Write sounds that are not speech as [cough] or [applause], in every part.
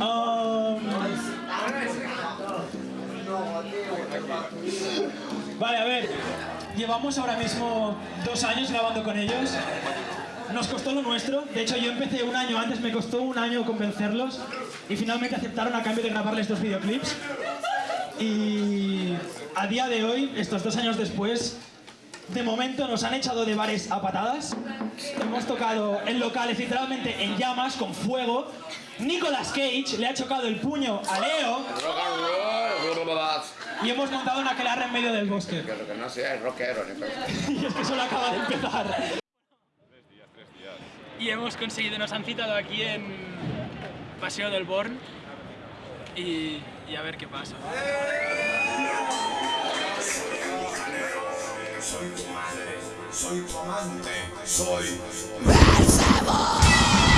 Um, Vale, a ver. Llevamos ahora mismo dos años grabando con ellos. Nos costó lo nuestro. De hecho, yo empecé un año antes, me costó un año convencerlos. Y finalmente aceptaron a cambio de grabarles dos videoclips. Y a día de hoy, estos dos años después, de momento nos han echado de bares a patadas. Hemos tocado en locales literalmente en llamas, con fuego. Nicolas Cage le ha chocado el puño a Leo y hemos montado una aquelarre en medio del bosque. Que lo que no sea es rockero, ni [laughs] Y es que solo acaba de empezar. Y hemos conseguido, nos han citado aquí en Paseo del Born y, y a ver qué pasa. Soy tu madre, soy tu amante, soy... Tu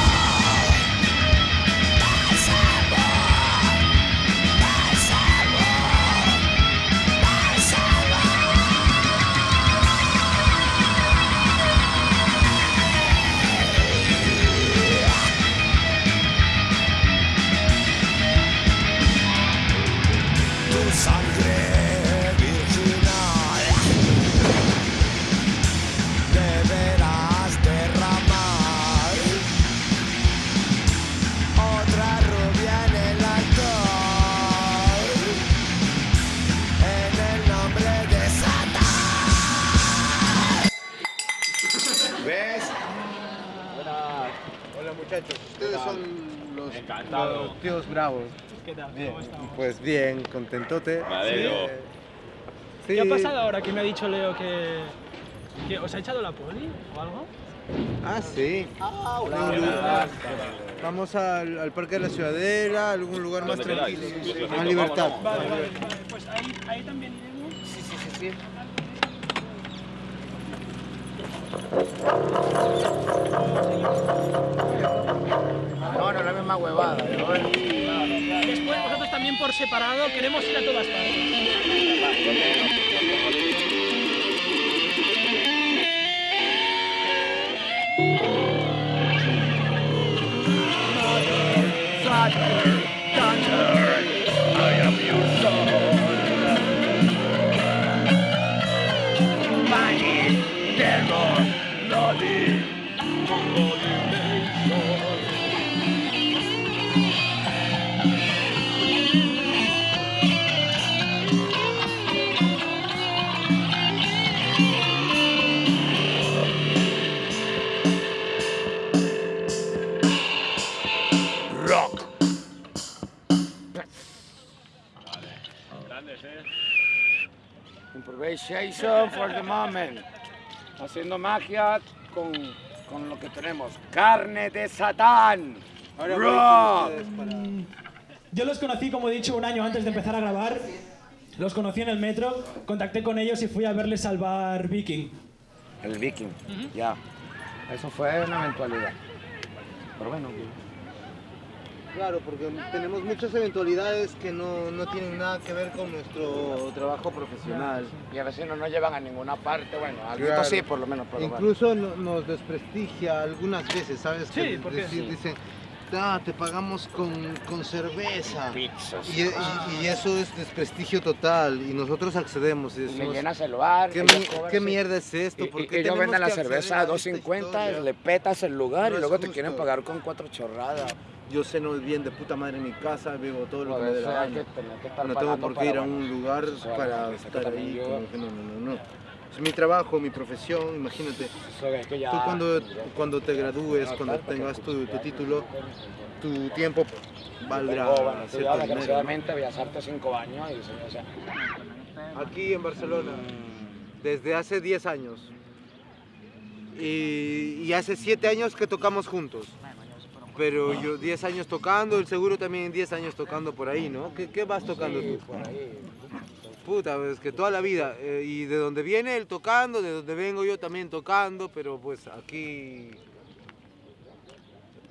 muchachos, ustedes son los, tíos bravos. ¿Qué tal? Bien, ¿Cómo estamos? pues bien, contentote. Sí. ¿Qué ha pasado ahora que me ha dicho Leo que, que os ha echado la poli o algo? Ah, sí. Vamos al, al Parque de la Ciudadela, a algún lugar más tranquilo. Más si libertad. Vale, vale, vale. Pues ahí, ahí también iremos. Sí, sí, sí, sí. No, no la misma huevada. Después vosotros también por separado queremos ir a todas partes. Haciendo magia con, con lo que tenemos. Carne de Satán. Ahora Rock. para- Yo los conocí, como he dicho, un año antes de empezar a grabar. Los conocí en el metro, contacté con ellos y fui a verles salvar Viking. El viking, ya. Eso fue una eventualidad. Pero bueno, Claro, porque tenemos muchas eventualidades que no, no tienen nada que ver con nuestro trabajo profesional. y a veces no nos llevan a ninguna parte. Bueno, algo Claro. sí, por lo menos. Bueno. Incluso no- nos desprestigia algunas veces, ¿sabes? Sí, Que ¿por qué? decir- Dicen, "Ah, te pagamos con, con cerveza. Pizzas. Y, y- y eso es desprestigio total y nosotros accedemos y decimos, llenas el bar. ¿qué, ellos mi- cobran, qué sí. mierda es esto? ¿Por qué ellos venden la cerveza a esta 2.50, historia? le petas el lugar No y luego te quieren pagar con cuatro chorradas. Yo ceno bien de puta madre en mi casa, bebo todo lo que me dé la gana. No tengo por qué ir a un lugar para estar ahí. como que no, no, no, no. Es mi trabajo, mi profesión, imagínate. Tú cuando, cuando te gradúes, cuando tengas tu, tu título, tu tiempo valdrá cierto dinero, ¿no? desgraciadamente Bellas Artes años Aquí en Barcelona, desde hace 10 años. Y, y hace 7 años que tocamos juntos. Pero yo 10 años tocando, el seguro también 10 años tocando por ahí, ¿no? ¿Qué, qué vas tocando sí, tú? por ahí. Puta, es que toda la vida. eh, y de donde viene él tocando, de donde vengo yo también tocando, pero pues aquí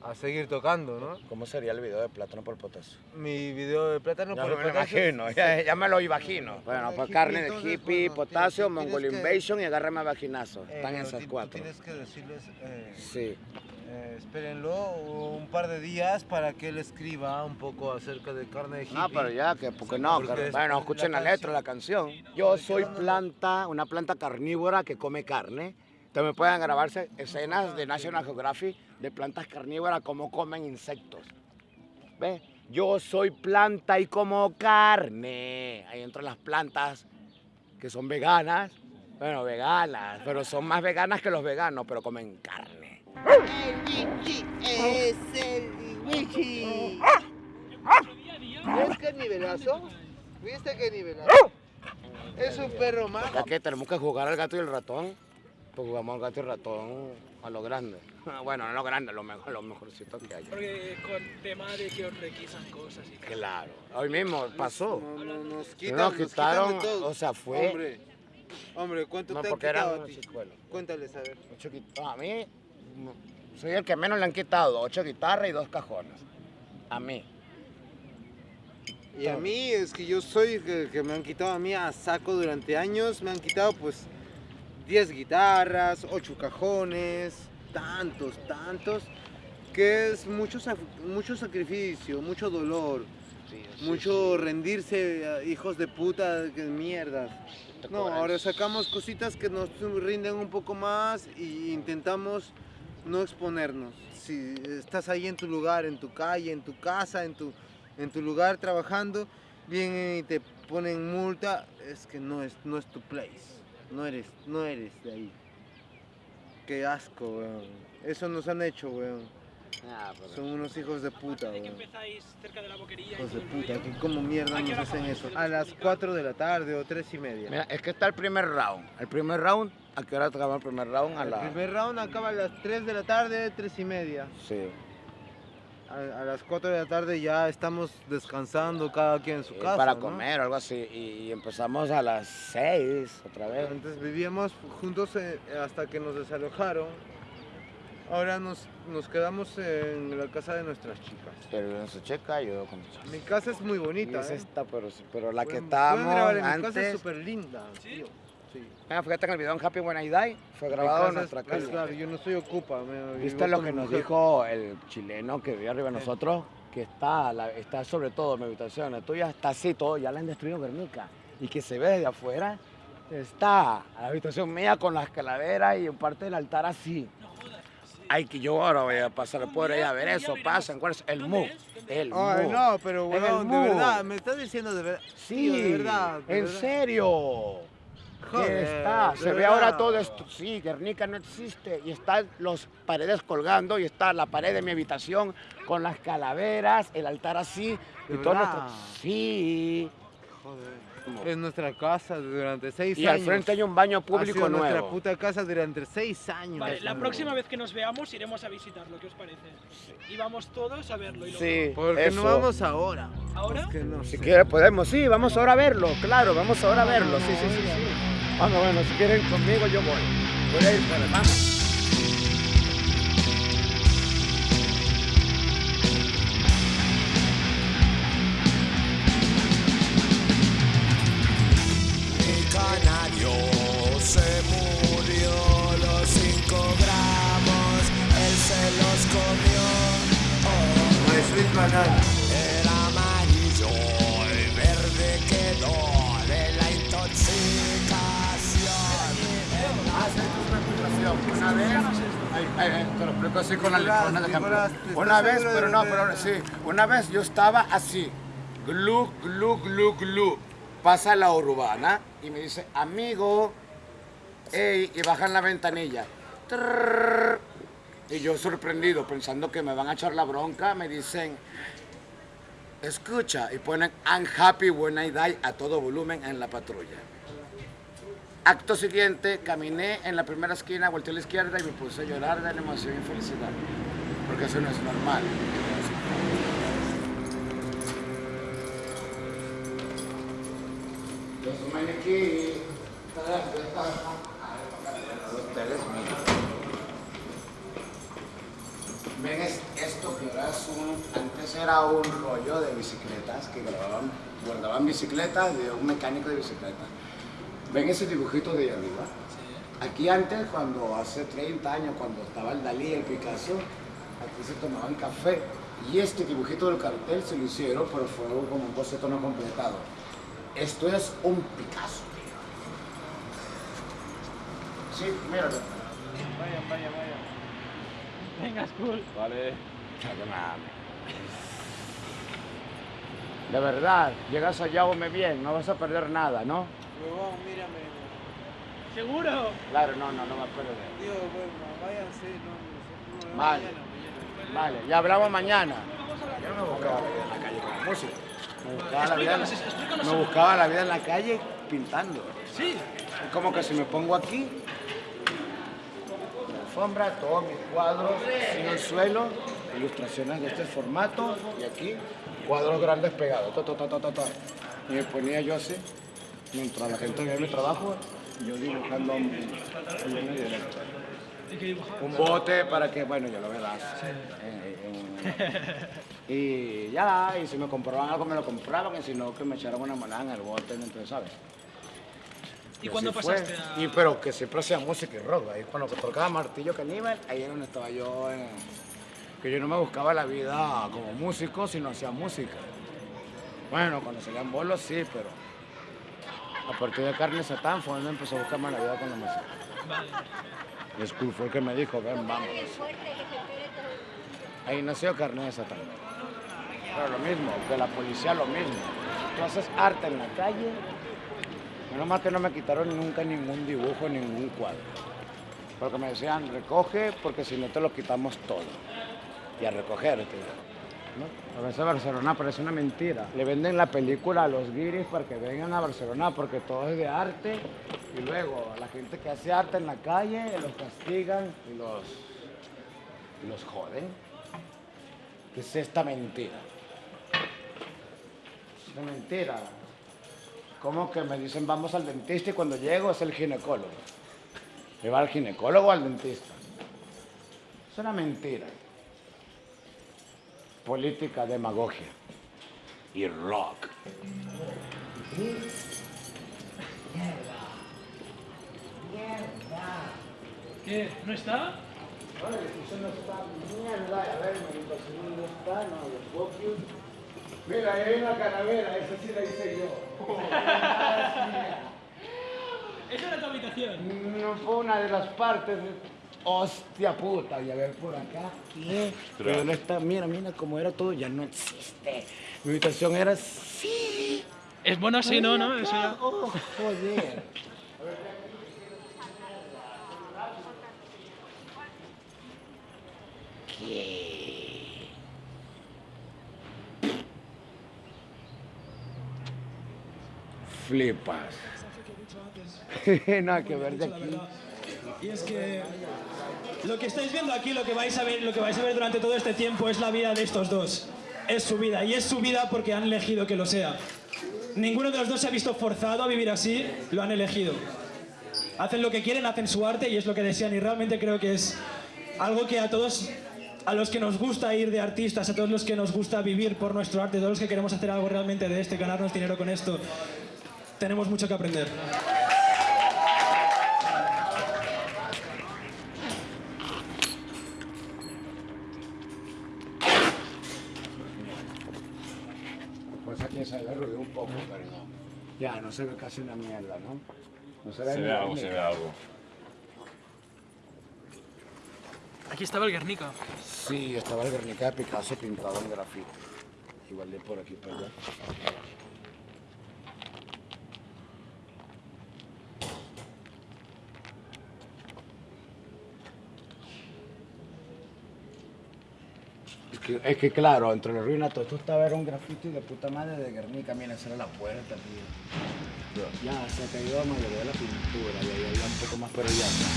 a seguir tocando, ¿no? ¿Cómo sería el video de plátano por potasio? Mi video de plátano Ya por me lo potasio- imagino, ya, ya me lo imagino. Bueno, pues carne de hippie, bueno, potasio, mongol que- invasion y agárrame a vaginazo. Eh, Están esas tú cuatro. Tienes que decirles, eh, Sí. Eh, espérenlo un par de días para que él escriba un poco acerca de carne de hippie. No, pero ya, que porque no, Porque que- bueno, escuchen la letra, la canción. Yo soy planta, una planta carnívora que come carne. También pueden grabarse escenas de National Geographic de plantas carnívoras como comen insectos. ¿Ves? Yo soy planta y como carne. Ahí entran las plantas que son veganas. Bueno, veganas, pero son más veganas que los veganos, pero comen carne. El Wichi es el Wichi. ¿Ves qué nivelazo? ¿Viste qué nivelazo? Es un perro más. Ya que tenemos que jugar al gato y el ratón, pues jugamos al gato y el ratón a lo grande. [laughs] Bueno, no a lo grande, lo mejor, lo mejorcito que hay. Porque con tema de que os requisan cosas y tal. Claro, hoy mismo pasó. No, no, nos Nos quitan, nos quitaron, de todo. o sea, fue- Hombre, hombre ¿cuánto No, te han quitado a ti? Cuéntales, a ver. A mí, soy el que menos le han quitado, ocho guitarras y dos cajones. A mí. Y a mí es que yo soy que, que me han quitado a mí a saco durante años, me han quitado pues 10 guitarras, 8 cajones, tantos, tantos, que es mucho, mucho sacrificio, mucho dolor, mucho rendirse, hijos de puta, que mierdas. No, ahora sacamos cositas que nos rinden un poco más e intentamos no exponernos. Si estás ahí en tu lugar, en tu calle, en tu casa, en tu, en tu lugar trabajando, vienen y te ponen multa, es que no es, no es tu place. No eres, no eres de ahí. Qué asco, weón. Eso nos han hecho, weón. Ah, pero- Son unos hijos de puta, weón. empezáis cerca de la boquería y Hijos de puta, que como mierda ¿A qué nos hacen eso. A las 4 de la tarde o 3 y media. Mira, es que está el primer round. El primer round, ¿a qué hora acaba el primer round? A El la... primer round acaba a las 3 de la tarde, 3 y media. Sí. A, a las 4 de la tarde ya estamos descansando cada quien en su Y casa. para ¿no? comer o algo así. Y, y empezamos a las seis otra vez. Antes vivíamos juntos eh, hasta que nos desalojaron. Ahora nos, nos quedamos en la casa de nuestras chicas. Pero en su checa yo con Mi casa es muy Y bonita. es ¿eh? esta, pero, sí, pero la que Pueden- estábamos en mi antes. casa es súper linda. tío. Sí. Mira, fíjate que el video en Happy When I Die fue grabado en nuestra casa. claro, yo no soy ocupa. me- ¿Viste lo que nos mujer. dijo el chileno que vive arriba de nosotros? Que está, la- está sobre todo mi habitación, la tuya está así, todo, ya la han destruido Guernica. Y que se ve desde afuera, está la habitación mía con las calaveras y en parte del altar así. Ay, que yo ahora voy a pasar por ahí a ver eso, pasan, ¿cuál es? El mu. El Ay, mu. no, pero weón, de verdad, me estás diciendo de verdad. Sí, Tío, de verdad. de en verdad. serio. Joder, está, se ve ahora todo esto. Sí, Guernica no existe. Y están los paredes colgando y está la pared de mi habitación con las calaveras, el altar así. Y ¿De todo nuestro- Sí. Joder. Es nuestra casa durante seis Y años. al frente hay un baño ha público sido nuestra puta casa durante seis años. Vale, la próxima vez que nos veamos iremos a visitarlo, ¿qué os parece? Y vamos todos a verlo. Y lo Sí, ¿Por qué eso. no vamos ahora? ¿Ahora? Es que no Si sé. quiere podemos, sí, vamos ahora a verlo, claro, vamos ahora a verlo, sí, sí, sí, sí. Bueno, bueno, si quieren conmigo yo voy. Voy a ir por Oh, banana. era amarillo y verde quedó de la intoxicación. Una ay, ay, te lo explico así con la con el ejemplo. Una ¿estás vez, pero de- no, de- pero sí, una vez yo estaba así, glu, glu, glu, glu. Pasa la urbana y me dice, amigo, ey, y bajan la ventanilla. Trrr. Y yo sorprendido, pensando que me van a echar la bronca, me dicen, escucha, y ponen I'm happy when I die a todo volumen en la patrulla. Acto siguiente, caminé en la primera esquina, volteé a la izquierda y me puse a llorar de emoción y felicidad. Porque eso no es normal. Los. Ustedes miren. Ven es- esto. es un, antes era un rollo de bicicletas que grababan, guardaban bicicletas de un mecánico de bicicleta. ¿Ven ese dibujito de ahí arriba? Aquí antes, cuando hace 30 años, cuando estaba el Dalí, el Picasso, aquí se tomaban café. Y este dibujito del cartel se lo hicieron, pero fue como un boceto no completado. Esto es un Picasso. Sí, míralo. Vayan, vayan, vayan. Venga, cool. Vale. Ya que mames. De verdad, llegas allá, come bien, no vas a perder nada, ¿no? Huevón, mírame. ¿Seguro? Claro, no, no, no vas a perder. Dios, bueno, váyanse. No, no, Vale. mañana, mañana. Vale, ya hablamos mañana. Yo no me buscaba la vida en la calle con la música. Me buscaba, la vida, en- me buscaba la vida en la calle pintando. Sí. Es como que si me pongo aquí, la alfombra, todos mis cuadros en el suelo, ilustraciones de este formato y aquí cuadros grandes pegados. to, to, to. Y me ponía yo así, mientras la gente veía mi trabajo, yo dibujando un, un bote para que, bueno, ya lo eh, y ya, y si me compraban algo me lo compraban, y si no, que me echaran una moneda en el bote, entonces, ¿sabes? ¿Y cuándo pasaste a...? Y pero que siempre hacía música y rock. Ahí cuando tocaba Martillo Caníbal, ahí es donde estaba yo. Que yo no me buscaba la vida como músico, sino hacía música. Bueno, cuando salían bolos sí, pero a partir de Carne Satán fue donde empezó a buscarme la vida con la música. Y School fue el que me dijo, ven, vamos. Ahí nació Carne de Satán. Pero lo mismo, que la policía lo mismo. Tú haces arte en la calle, menos mal que no me quitaron nunca ningún dibujo, ningún cuadro. Porque me decían, recoge, porque si no te lo quitamos todo. Y a recoger. A veces Barcelona parece una mentira. Le venden la película a los guiris para que vengan a Barcelona porque todo es de arte. Y luego a la gente que hace arte en la calle los castigan y los, los joden. ¿Qué es esta mentira? Es una mentira. ¿Cómo que me dicen vamos al dentista y cuando llego es el ginecólogo? ¿Me va al ginecólogo o al dentista? Es una mentira. Política, demagogia y rock. ¿Qué? ¿No está? Vale, eso no está mierda. A ver, meditación no está, no, los focus. Mira, ahí hay una calavera, esa sí la hice yo. [laughs] Esa era tu habitación. No fue una de las partes. de- Hostia puta, y a ver por acá. ¿Qué? Pero dónde está, mira, mira cómo era todo, ya no existe. Mi habitación era así. Es bueno así, ¿no? ¿no? Eso ya- Oh, joder. ¿Qué? Flipas. [laughs] Nada que ver de aquí. Y es que lo que estáis viendo aquí, lo que vais a ver, lo que vais a ver durante todo este tiempo es la vida de estos dos. Es su vida y es su vida porque han elegido que lo sea. Ninguno de los dos se ha visto forzado a vivir así, lo han elegido. Hacen lo que quieren, hacen su arte y es lo que desean y realmente creo que es algo que a todos a los que nos gusta ir de artistas, a todos los que nos gusta vivir por nuestro arte, a todos los que queremos hacer algo realmente de este, ganarnos dinero con esto, tenemos mucho que aprender. Pues aquí se ve ruido un poco, pero no. Ya, no se ve casi una mierda, ¿no? No se ve, Se ve algo, se ve algo. Aquí estaba el Guernica. Sí, estaba el Guernica de Picasso pintado en grafito. Igual de por aquí para allá. Que, es que claro, entre la ruina todo esto estaba era un grafito y de puta madre de Guernica. Mira, esa era la puerta, tío. Ya, se ha caído la mayoría de la pintura y ahí había un poco más, pero ya está.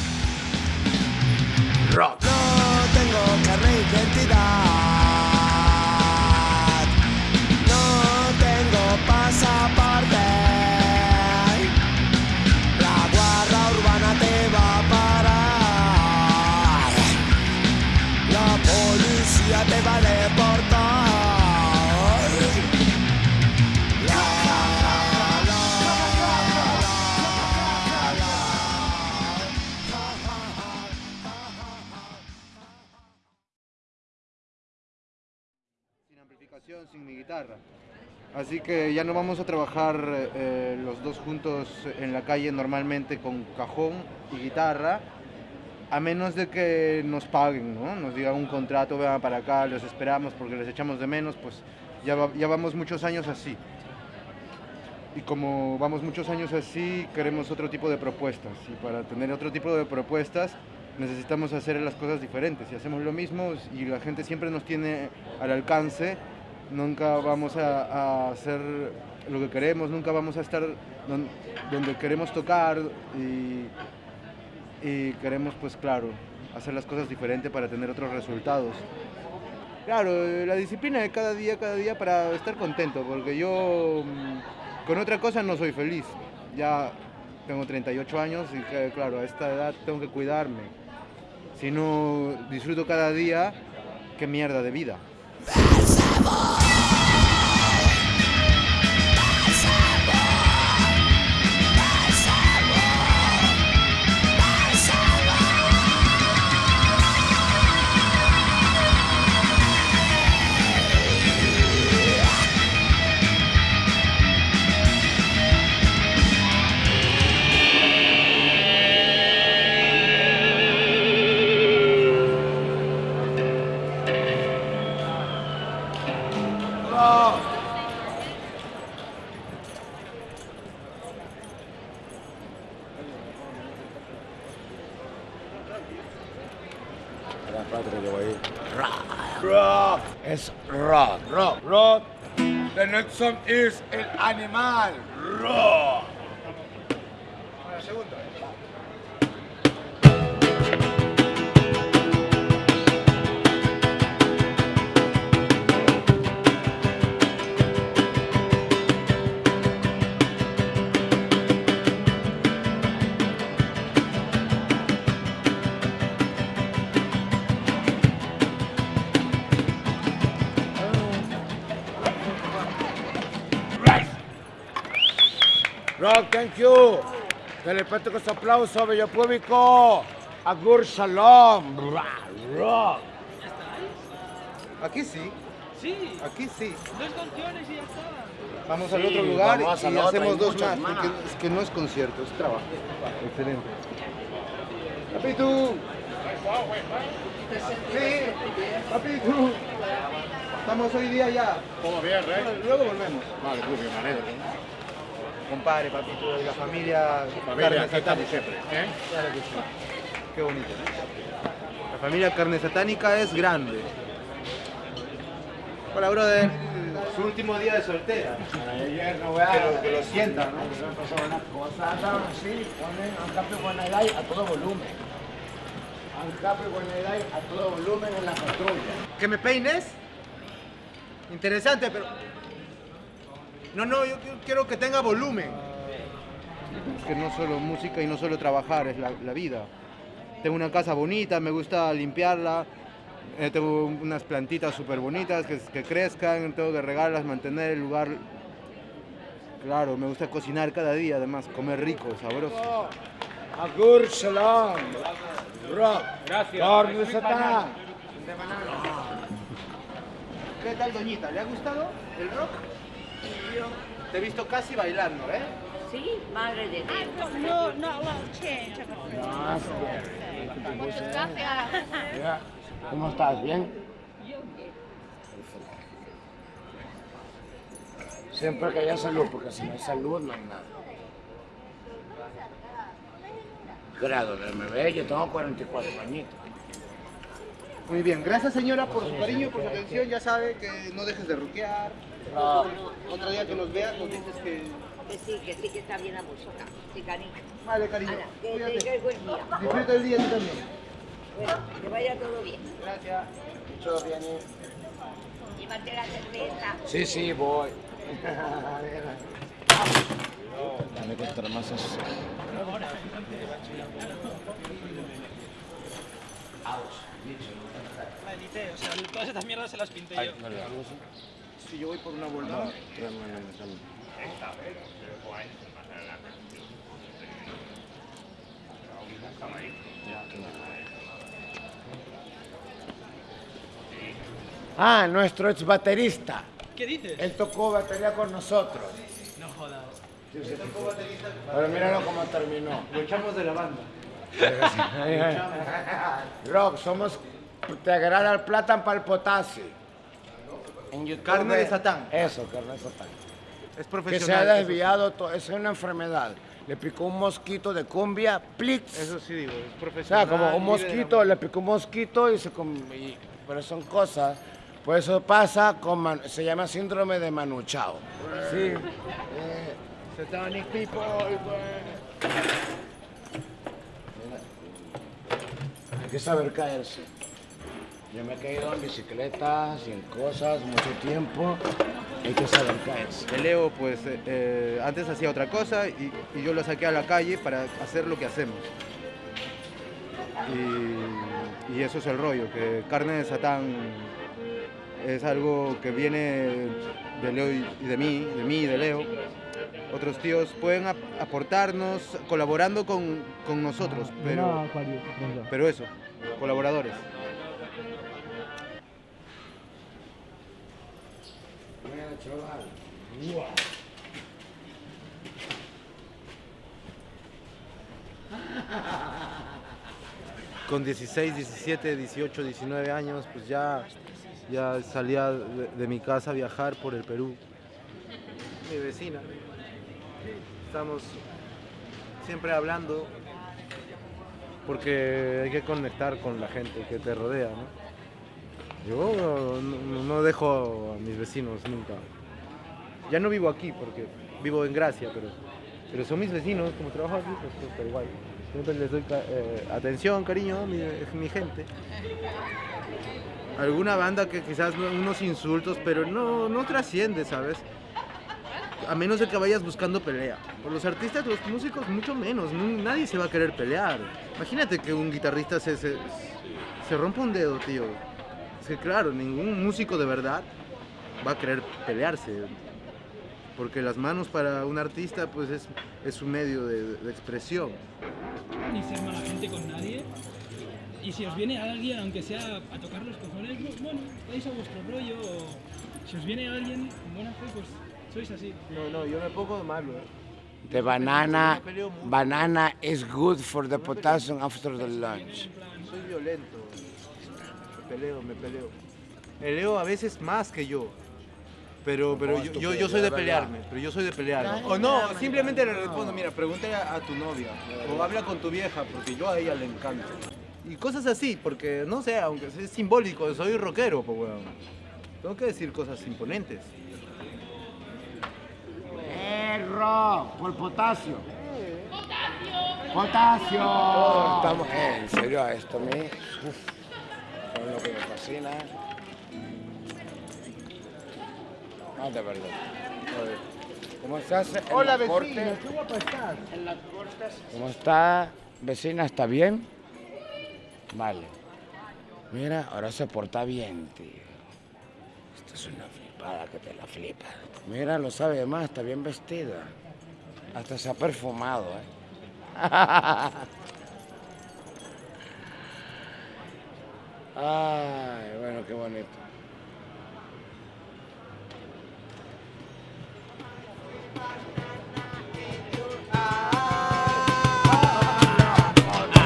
Rock. No tengo carne de identidad. Así que ya no vamos a trabajar eh, los dos juntos en la calle normalmente con cajón y guitarra, a menos de que nos paguen, ¿no? Nos digan un contrato, vean para acá, los esperamos porque les echamos de menos, pues ya, ya vamos muchos años así. Y como vamos muchos años así, queremos otro tipo de propuestas. Y para tener otro tipo de propuestas necesitamos hacer las cosas diferentes. Si hacemos lo mismo y la gente siempre nos tiene al alcance, nunca vamos a, hacer lo que queremos, nunca vamos a estar don- donde queremos tocar y, queremos, pues claro, hacer las cosas diferentes para tener otros resultados. Claro, eh, la disciplina de cada día, cada día para estar contento, porque yo mm, con otra cosa no soy feliz. Ya tengo 38 años y que, claro, a esta edad tengo que cuidarme. Si no disfruto cada día, qué mierda de vida. [laughs] is El Animal. Rock. Rock, thank you. Telepete con su aplauso, bello público. Agur Shalom. Rock. Aquí sí, Sí, aquí sí. dos canciones y ya está. Vamos al otro lugar y otro, hacemos dos más. más. porque es que no es concierto, es trabajo. Excelente. Papitu. Sí, papitu. Estamos hoy día ya. ¿Cómo bien? Bueno, Luego volvemos. Vale, muy bien, me. Compadre, papito, y la familia. Familia, Carne Satánica. siempre. ¿eh? Claro que sí. Qué bonito. La familia Carne Satánica es grande. Hola, brother. Su último día de soltera. Ayer no Que lo, que lo sienta, ¿no? cosa así, ponen Ancapio Guanagay a todo volumen. Ancapio Guanagay a todo volumen en la patrulla. ¿Que me peines? Interesante, pero... No, no, yo quiero- que tenga volumen. Es que no solo música y no solo trabajar, es la, la vida. Tengo una casa bonita, me gusta limpiarla, eh, tengo unas plantitas súper bonitas que, que crezcan, tengo que regarlas, mantener el lugar... Claro, me gusta cocinar cada día, además, comer rico, sabroso. Agur Shalom. Rock. Gracias. ¿Qué tal, doñita? ¿Le ha gustado el rock? Te he visto casi bailando, ¿eh? Sí, madre de Dios. No, not a lot of change. Ya. ¿Cómo estás? ¿Bien? Siempre que haya salud, porque si no hay salud no hay nada. Grado de MB, yo tengo 44 añitos. Muy bien, gracias señora por su cariño, por su atención. Ya sabe que no dejes de ruquear. Ah. Otro día que nos veas nos dices que... Que sí, que sí que está bien la música. Sí, cariño. Vale, cariño. Ana, que cuídate. tengas buen día. Disfruta el día tú también. Bueno, que vaya todo bien. Gracias. Todo bien, ¿eh? Llévate la cerveza. Sí, sí, voy. [laughs] Dame contra más eso. La o sea, todas estas mierdas se las pinté yo. Si yo voy por una volada. Ah, nuestro ex baterista. ¿Qué dices? Él tocó batería con nosotros. No jodas. Pero míralo cómo terminó. Lo echamos de la banda. [laughs] Rock, somos. Te agrada el plátano para el potasio. En YouTube, Carne de Satán. Eso, carne de satán. Es Que se profesional. ha desviado, to- es una enfermedad. Le picó un mosquito de cumbia, plix. Eso sí digo, es O profesional. sea, como un mosquito, le picó un mosquito y se... y- pero son cosas. Por eso pasa con... Se llama síndrome de Manuchao. Sí. Eh, satanic people. pues. Hay que saber caerse. Yo me he caído en bicicletas y en cosas mucho tiempo. Hay que saber caerse. Que Leo, pues, eh, eh, antes hacía otra cosa y, yo lo saqué a la calle para hacer lo que hacemos. Y, y eso es el rollo, que Carne de Satán es algo que viene de Leo y de mí, de mí y de Leo. Otros tíos pueden ap- aportarnos colaborando con, con nosotros, pero, pero eso, colaboradores. Mira, chaval. con 16, 17, 18, 19 años, pues ya, ya salía de, de mi casa a viajar por el Perú. Mi vecina. Estamos siempre hablando porque hay que conectar con la gente que te rodea, ¿no? Yo no, dejo a mis vecinos nunca. Ya no vivo aquí porque vivo en Gracia, pero, pero son mis vecinos, como trabajo aquí, pues súper igual. Siempre les doy eh, atención, cariño, mi, mi gente. Alguna banda que quizás no- unos insultos, pero no, no trasciende, ¿sabes? A menos de que vayas buscando pelea. Por los artistas, los músicos, mucho menos. Nadie se va a querer pelear. Imagínate que un guitarrista se, se, se rompa un dedo, tío. Es que claro, ningún músico de verdad va a querer pelearse. Porque las manos para un artista, pues es, es un medio de, de expresión. ni ser mala gente con nadie. Y si os viene alguien, aunque sea a tocar los cojones, bu- bueno, vais a vuestro rollo. O si os viene alguien buena fe, pues sois así. No, no, yo me pongo de malo, ¿eh? The banana, banana is good for the potassium after the lunch. Soy violento. Me peleo, me peleo. Peleo a veces más que yo. Pero, pero yo, yo, yo soy de pelearme, pero yo soy de pelearme. O no, simplemente le respondo, mira, pregúntale a, a tu novia. O habla con tu vieja, porque yo a ella le encanta. Y cosas así, porque no sé, aunque es simbólico, soy rockero, pues weón. Tengo que decir cosas imponentes. Erro, por potasio. Potasio. Estamos, eh, en serio, a esto a mí, uf, es lo que me fascina. No, de verdad. Joder. ¿Cómo estás? en Hola, vecina, qué guapa estás. En las cortes. ¿Cómo está, vecina? ¿Está bien? Vale. Mira, ahora se porta bien, tío. Esto es una flipada que te la flipa. Mira, lo sabe más, está bien vestida. Hasta se ha perfumado, ¿eh? [laughs] Ay, bueno, qué bonito.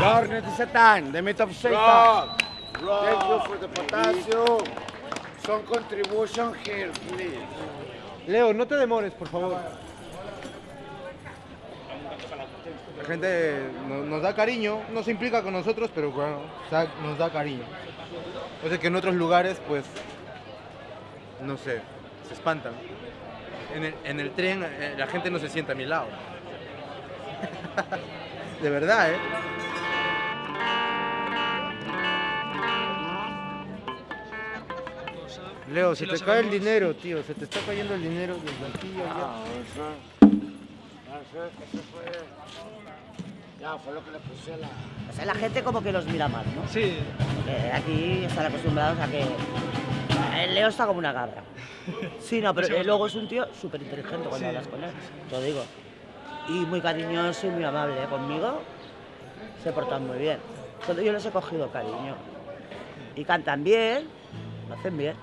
Garnet de Satan, the myth of Satan. Thank you for the potassium. Some contribution here, please. Leo, no te demores, por favor. La gente no- nos da cariño, no se implica con nosotros, pero bueno, nos da cariño. O sea que en otros lugares, pues, no sé, se espantan. En el, en el tren eh, la gente no se sienta a mi lado. [laughs] De verdad, ¿eh? Leo, se te cae el dinero, tío. Se te está cayendo el dinero aquí allá. Ah, eso, eso, eso fue, ya fue lo que le puse a la... O sea, la gente como que los mira mal, ¿no? Sí, Porque aquí están acostumbrados a que el Leo está como una cabra. Sí, no, pero eh, luego es un tío súper inteligente cuando Sí. hablas con él, te lo digo. Y muy cariñoso y muy amable ¿eh? conmigo. Se portan muy bien. Entonces yo les he cogido cariño. Y cantan bien, lo hacen bien.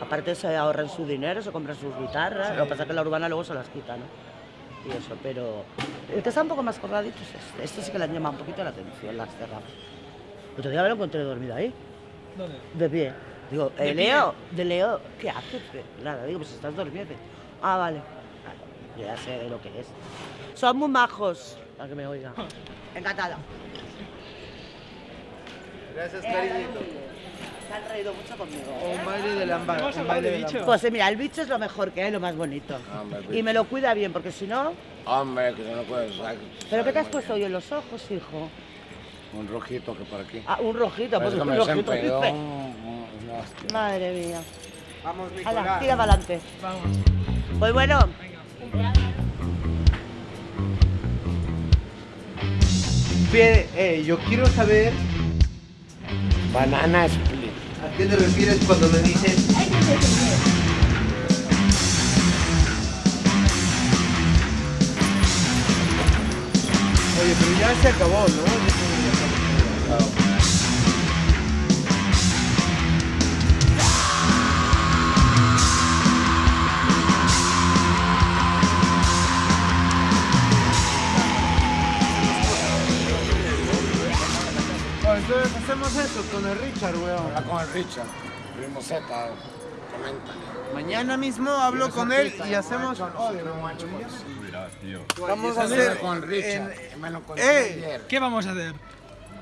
Aparte se ahorran su dinero, se compran sus guitarras, lo que pasa es que la urbana luego se las quita, ¿no? Y eso, pero el que está un poco más colgadito es este. Este sí que le han llamado un poquito la atención, las terrazas. El otro día me lo encontré dormido ahí, ¿Dónde? de pie. Digo, ¿De eh, pie? Leo, de Leo, ¿qué haces? Nada, digo, pues estás dormido. Ah, vale. Yo ya sé lo que es. Son muy majos, para que me oiga. [laughs] Encantada. Gracias, cariñito. Se han reído mucho conmigo. Un baile de. Hemos Un baile de bicho. Pues mira, el bicho es lo mejor que hay, lo más bonito. Hombre, Y me lo cuida bien, porque si no... Hombre, que no puedes usar. ¿Pero qué te has puesto hoy en los ojos, hijo? Un rojito que por aquí. Ah, un rojito, pues un me rojito. Madre mía. Vamos, Hala, Nicolás. tira para adelante. Vamos. Pues bueno, Bien, eh, yo quiero saber Banana split. A qué te refieres cuando me dices Oye, pero ya se acabó, ¿no? Hacemos eso con el Richard, weón. Habla con el Richard. Primo Z, comenta. Mañana mismo hablo con él y hacemos. Vamos a hacer con el Richard. ¡Eh! ¿Qué vamos a hacer?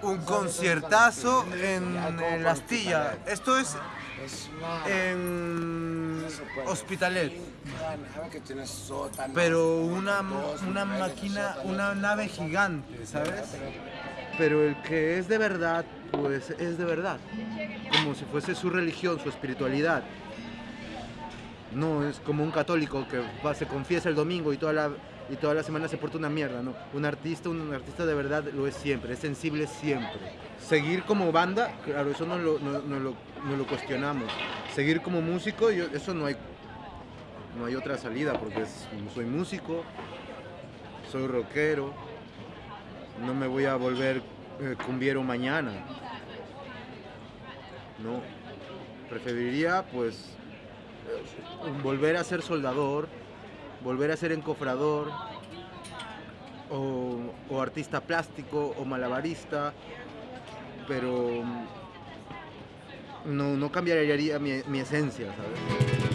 un conciertazo en, La Astilla. Esto es una... en Hospitalet. Pero una, una máquina, una nave gigante, ¿sabes? Pero el que es de verdad, pues es de verdad. Como si fuese su religión, su espiritualidad. No es como un católico que va, se confiesa el domingo y toda la y toda la semana se porta una mierda, ¿no? Un artista, un artista de verdad lo es siempre, es sensible siempre. Seguir como banda, claro, eso no lo, no, lo, no lo cuestionamos. Seguir como músico, yo- eso no hay, no hay otra salida, porque soy músico, soy rockero, no me voy a volver eh, cumbiero mañana. No, preferiría pues eh, volver a ser soldador, volver a ser encofrador, o, o artista plástico, o malabarista, pero mm, no, no cambiaría mi, mi esencia, ¿sabes?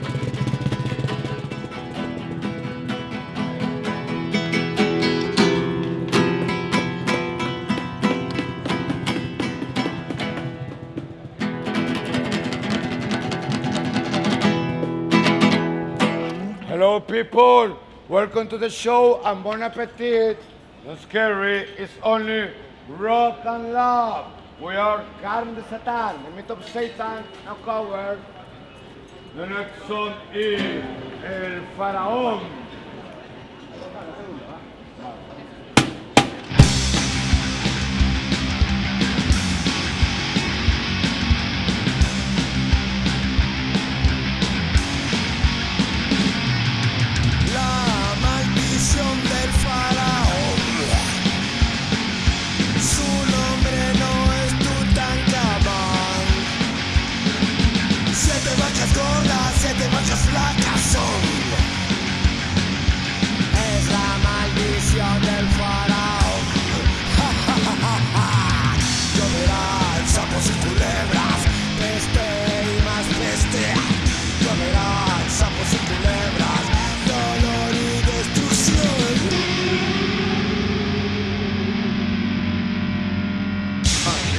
Hello, people. Welcome to the show and bon appetit. Not scary. It's only rock and love. We are Carne de Satan, the myth of Satan, now covered. The next song is El Faraón.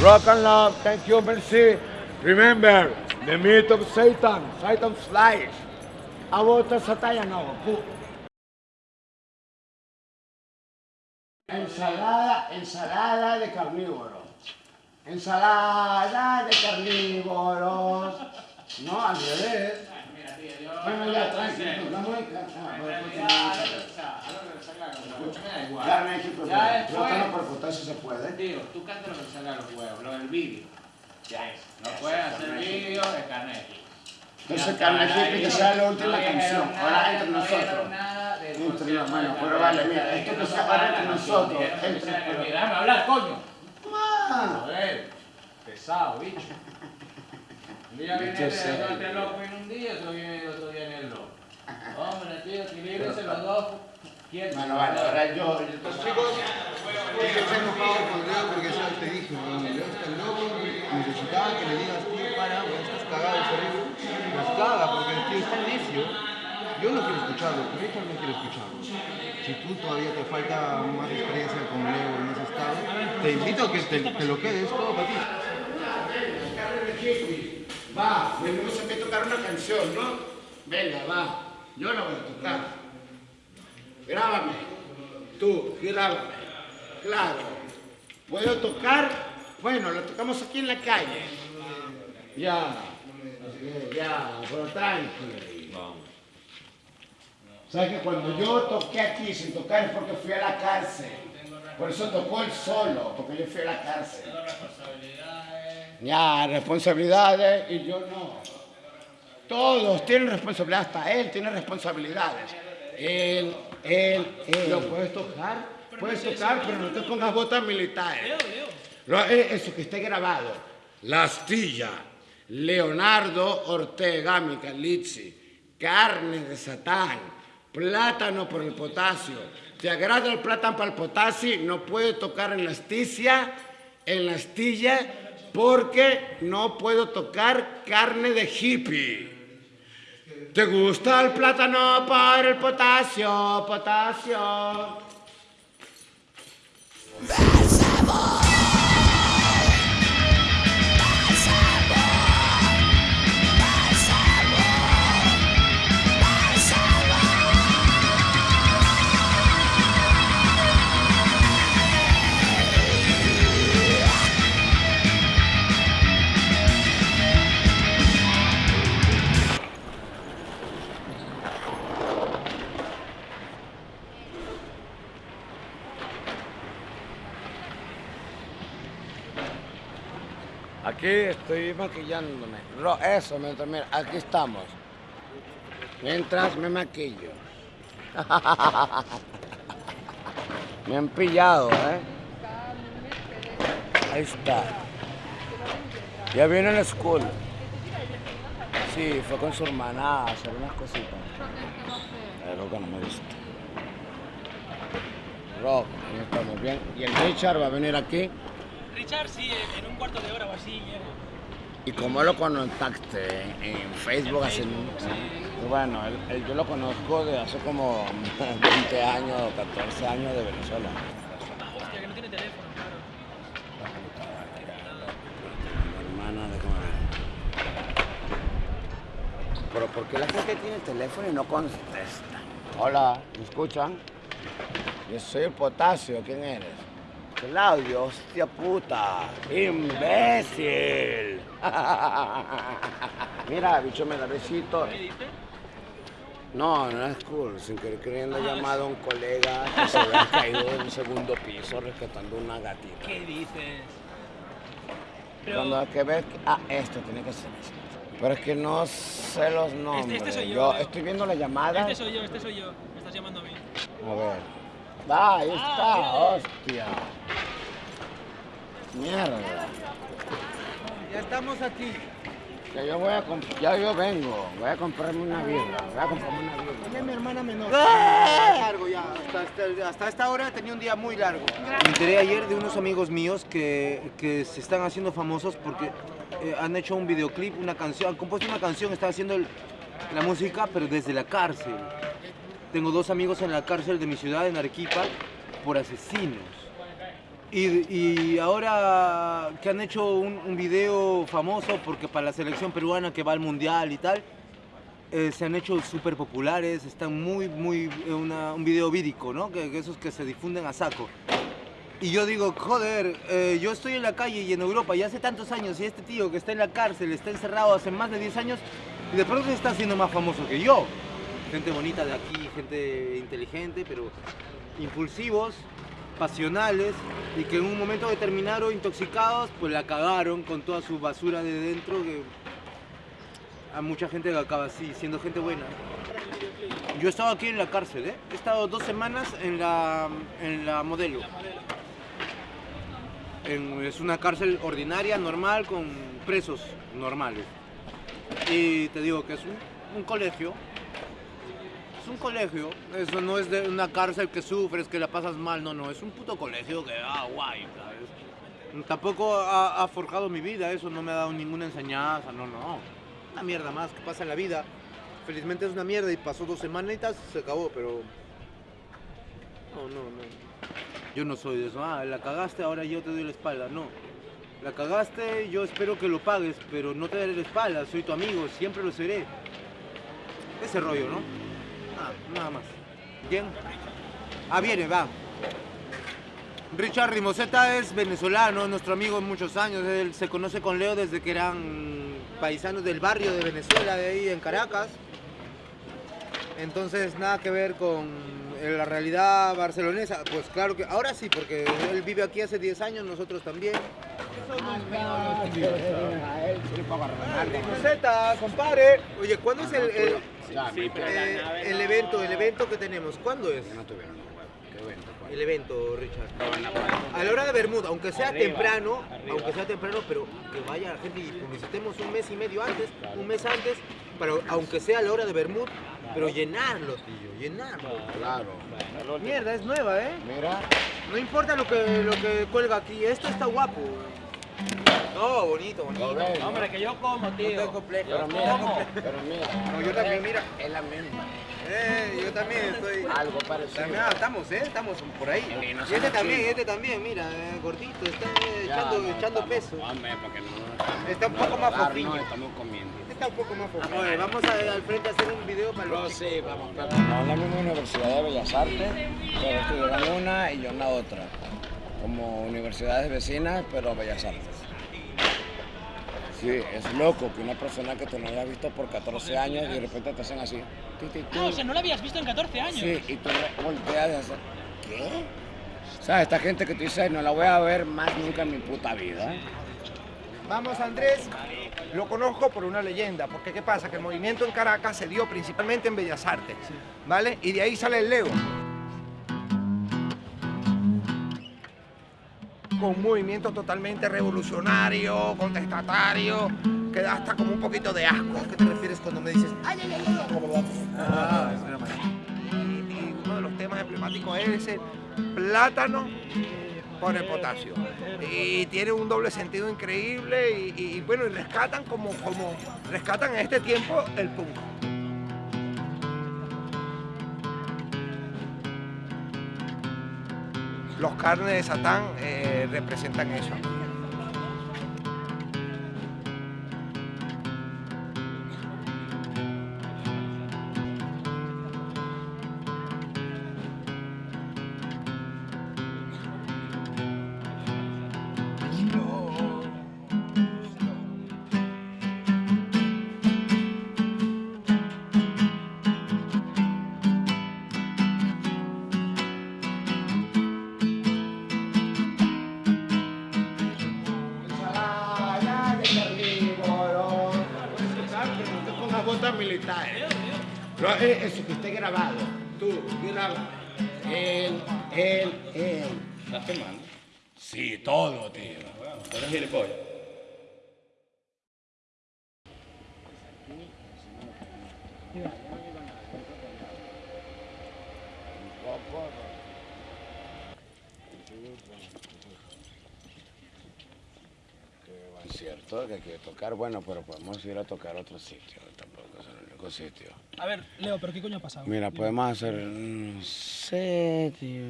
Rock and love. Thank you, merci. Remember, the myth of Satan, Satan's lies. About the Satan, no. Ensalada, ensalada de carnívoro. Ensalada de carnívoros. No, al revés. Bueno, ya, tranquilo. No muy Carne, sí, pero Ya después- plátano por potasio se puede. Tío, tú cantas lo que salga a los huevos, lo del vídeo. Ya es. No puedes hacer vídeo de Carnegie. Entonces, Carnegie, que sea la última canción. Ahora entre No nosotros. Entre concierto nos, bueno, de pero vale, mira, esto que No sea ahora entre nosotros. entre-. Déjame hablar, coño. Joder, pesado, bicho. Un día viene este loco no un día, se viene el otro día en el loco. Hombre, tío, equilíbrense los dos. Bueno, bueno, ahora yo, yo Los chicos, se porque ya te dije, loco, que le digas, tío, para, güey, estás cagado, ¿sabes? Las caga porque el tío está necio. Yo no quiero escucharlo, pero también quiere escucharlo. Si tú todavía te falta más experiencia con Leo en ese estado, te invito a que te, te lo quedes todo para ti. Va, venimos aquí a tocar una canción, ¿no? Venga, va. Yo la voy a tocar. Grábame. Tú, grábame. Claro. ¿Puedo tocar? Bueno, lo tocamos aquí en la calle. Ya. Ya, pero tranquilo. ¿Sabes que cuando yo toqué aquí sin tocar es porque fui a la cárcel? Por eso tocó él solo, porque yo fui a la cárcel. Ya, responsabilidades y yo no. Todos tienen responsabilidad, hasta él tiene responsabilidades. Él, él, él. ¿Lo puedes tocar? Puedes tocar, pero no te pongas botas militares. Lo- eh, Eso que esté grabado. La astilla. Leonardo Ortega Micalizzi. Carne de Satán. Plátano por el potasio. ¿Te agrada el plátano para el potasio? No puede tocar en la en la astilla, porque no puedo tocar carne de hippie. ¿Te gusta el plátano por el potasio? Potasio. Aquí estoy maquillándome. Eso, mientras, mira, aquí estamos. Mientras me maquillo. [laughs] Me han pillado, ¿eh? Ahí está. Ya viene la school. Sí, fue con su hermana a hacer unas cositas. Que no me gusta. Rock, ahí estamos bien. Y el Richard va a venir aquí. Richard, sí, en en un cuarto de hora o así llego. ¿Y cómo lo contacté? En Facebook, hace... Bueno, él- él- yo lo conozco de hace como [laughs] 20 años, 14 años de Venezuela. Ah, hostia, que no tiene teléfono, claro. Hermana, déjame. Pero ¿por qué la gente tiene teléfono y no contesta? Hola, ¿me escuchan? Yo soy el potasio, ¿quién eres? Claudio, hostia puta, imbécil. [laughs] Mira, bicho, me da besito. ¿Qué dice? No, no es cool. Sin querer queriendo llamado a un colega que se había [laughs] caído de un segundo piso rescatando una gatita. ¿Qué dices? Pero Cuando hay que ver, ah, esto tiene que ser esto. Pero es que no sé los nombres. este soy yo, yo Leo. estoy viendo la llamada. este soy yo, este soy yo. Me estás llamando a mí. A ver. Ah, ahí está, mira. hostia. Mierda. Ya estamos aquí. Ya yo voy a ya yo vengo. Voy a comprarme una birra. Voy a comprarme una birra. Es mi hermana menor. Largo ya. Hasta, hasta- hasta esta hora tenía un día muy largo. Me enteré ayer de unos amigos míos que, que se están haciendo famosos porque eh, han hecho un videoclip, una canción, han compuesto una canción, están haciendo el- la música, pero desde la cárcel. Tengo dos amigos en la cárcel de mi ciudad, en Arequipa, por asesinos. Y, ahora que han hecho un, video famoso porque para la selección peruana que va al mundial y tal, eh, se han hecho súper populares, están muy, muy, eh, un video vírico, ¿no? Que, que esos que se difunden a saco. Y yo digo, joder, eh, yo estoy en la calle y en Europa y hace tantos años y este tío que está en la cárcel, está encerrado hace más de 10 años y de pronto se está haciendo más famoso que yo. Gente bonita de aquí, gente inteligente, pero impulsivos, pasionales y que en un momento determinado, intoxicados, pues la cagaron con toda su basura de dentro que a mucha gente que acaba así, siendo gente buena. Yo he estado aquí en la cárcel, ¿eh? He estado dos semanas en la, en la modelo. Es una cárcel ordinaria, normal, con presos normales. Y te digo que es un colegio. Es un colegio. Eso no es de una cárcel que sufres, que la pasas mal. No, no. Es un puto colegio que, ah, guay, ¿sabes? Tampoco ha, ha forjado mi vida. Eso no me ha dado ninguna enseñanza. No, no. Una mierda más que pasa en la vida. Felizmente es una mierda y pasó dos semanitas y se acabó, pero... No, no, no. Yo no soy de eso. Ah, la cagaste, ahora yo te doy la espalda. No. La cagaste, yo espero que lo pagues, pero no te daré la espalda. Soy tu amigo, siempre lo seré. Ese rollo, ¿no? Ah, nada más. Bien. Ah, viene, va. Richard Rimoseta es venezolano, nuestro amigo muchos años. Él se conoce con Leo desde que eran paisanos del barrio de Venezuela, de ahí en Caracas. Entonces, nada que ver con la realidad barcelonesa. Pues claro que ahora sí, porque él vive aquí hace 10 años, nosotros también. Rimoseta, compadre. Oye, ¿cuándo es el, el, eh, el evento, el evento que tenemos? ¿Cuándo es? El evento, Richard. A la hora de Bermuda, aunque sea temprano, aunque sea temprano, pero que vaya la gente y publicitemos un mes y medio antes, un mes antes, pero aunque sea a la hora de Bermuda, pero llenarlo, tío, llenarlo. Claro. Mierda, es nueva, ¿eh? Mira. No importa lo que, lo que cuelga aquí, esto está guapo. No, bonito, bonito. Hombre, que yo como, tío. No complejo. Pero mira, pero mira. No, yo también, mira. Es la misma. Eh, yo también estoy. Algo parecido. También, ah, estamos, ¿eh? Estamos por ahí. Y no Y este también, este también, mira, eh, gordito, está eh, Ya, echando, no, echando estamos- peso. Hombre, porque no Está un poco más fofinho. No, estamos comiendo. Está un poco más fofinho. Oye, vamos a- al frente a hacer un video para No, los sí, vamos. No es la misma Universidad de Bellas Artes, pero estudian una y yo en la otra. Como universidades vecinas, pero Bellas Artes. Sí, es loco que una persona que tú no hayas visto por 14 años y de repente te hacen así. ti, ti, ti. Ah, o sea, no la habías visto en 14 años. Sí, y tú volteas y haces, ¿qué? ¿Sabes? Esta gente que tú dices, no la voy a ver más nunca en mi puta vida. Vamos, Andrés. Lo conozco por una leyenda, porque ¿qué pasa? Que el movimiento en Caracas se dio principalmente en Bellas Artes, ¿vale? Y de ahí sale el Leo. Con un movimiento totalmente revolucionario, contestatario, que da hasta como un poquito de asco. ¿A qué te refieres cuando me dices, ay, ay, ay, ay? Ah, es broma. Y, y uno de los temas emblemáticos es ese plátano con el potasio. Y tiene un doble sentido increíble y bueno, y rescatan como, como rescatan en este tiempo el punk. Los carnes de Satán eh, representan eso. Eh, Eso que esté grabado. Tú, graba. Él, él, él. ¿Estás filmando? Sí, todo, tío. ¿Tú eres gilipollas? Es cierto que hay que tocar, bueno, pero podemos ir a tocar a otro sitio. Único sitio. A ver, Leo, ¿pero qué coño ha pasado? Mira, podemos hacer. No sé, tío.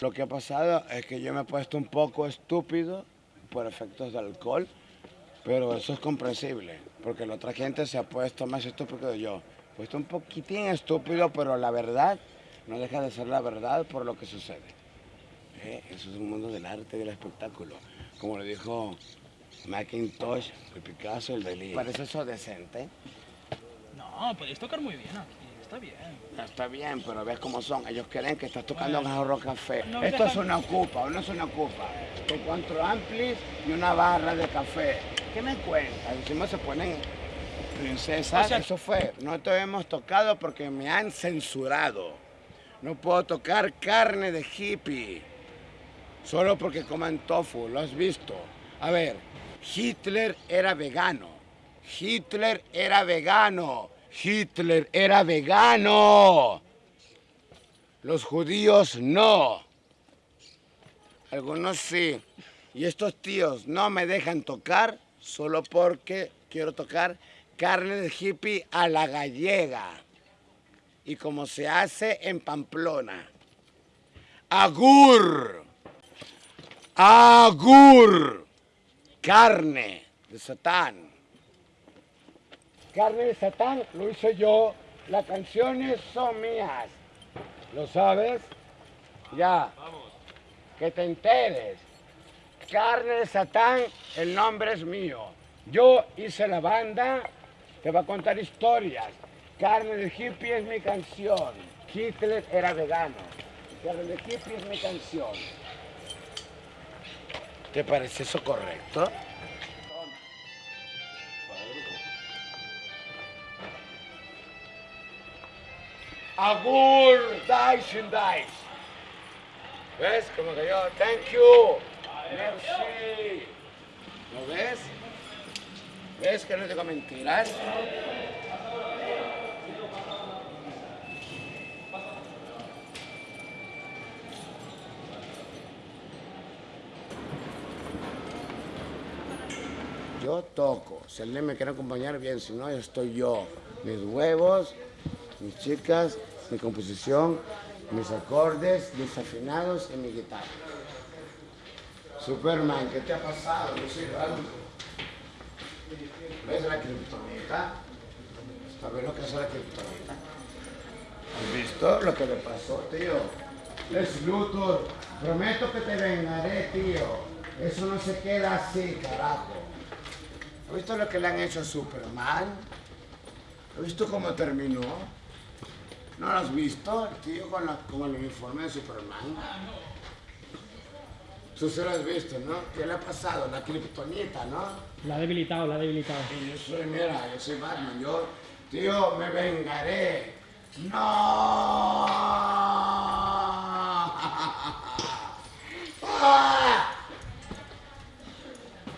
Lo que ha pasado es que yo me he puesto un poco estúpido por efectos de alcohol, pero eso es comprensible, porque la otra gente se ha puesto más estúpido que yo. Puesto un poquitín estúpido, pero la verdad no deja de ser la verdad por lo que sucede. ¿Eh? Eso es un mundo del arte y del espectáculo. Como lo dijo Macintosh, el Picasso, el Dalí. ¿Parece eso decente? No, podéis tocar muy bien aquí. Está bien. Está bien, pero ves cómo son. Ellos creen que estás tocando Jarro Café. No Esto es una ocupa, no es una ocupa. Con cuatro amplis y una barra de café. ¿Qué me cuentas? Encima se ponen princesas. O sea- Eso fue. No te hemos tocado porque me han censurado. No puedo tocar carne de hippie. Solo porque coman tofu, lo has visto. A ver, Hitler era vegano. Hitler era vegano. Hitler era vegano. Los judíos no. Algunos sí. Y estos tíos no me dejan tocar solo porque quiero tocar carne de hippie a la gallega. Y como se hace en Pamplona. Agur. Agur. Carne de Satán. Carne de Satán lo hice yo. Las canciones son mías. ¿Lo sabes? Ya. Que te enteres. Carne de Satán, el nombre es mío. Yo hice la banda, te va a contar historias. Carne de hippie es mi canción. Hitler era vegano. Carne de hippie es mi canción. ¿Te parece eso correcto? Agur, dice and dice. ¿Ves? Como que yo, thank you. Merci. ¿Lo ves? ¿Ves que no digo mentiras? Yo toco. Si alguien me quiere acompañar, bien. Si no, estoy yo. Mis huevos, mis chicas, mi composición, mis acordes, mis afinados y mi guitarra. Superman, ¿qué te ha pasado? Soy raro. ¿Ves la criptonita? ¿Sabes lo que es la criptonita? ¿Has visto lo que le pasó, tío? Es Luthor. Prometo que te vengaré, tío. Eso no se queda así, carajo. ¿Has visto lo que le han hecho a Superman? ¿Has visto cómo terminó? ¿No lo has visto? El tío con, la- con el uniforme de Superman. Tú se lo has visto, ¿no? ¿Qué le ha pasado? La kriptonita, ¿no? La ha debilitado, la ha debilitado. Y yo soy, mira, yo soy Batman. Yo, tío, me vengaré. ¡No! [laughs]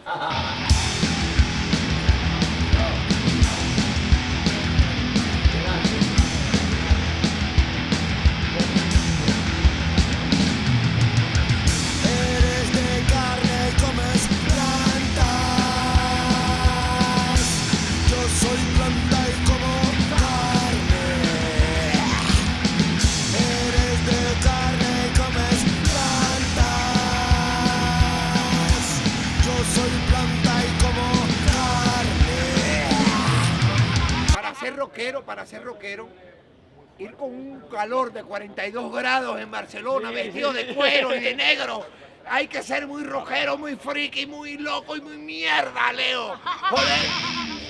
¡Ah! Ser rockero, para ser rockero, ir con un calor de 42 grados en Barcelona, Sí. vestido de cuero y de [laughs] negro. Hay que ser muy rockero, muy friki, muy loco y muy mierda, Leo. Joder.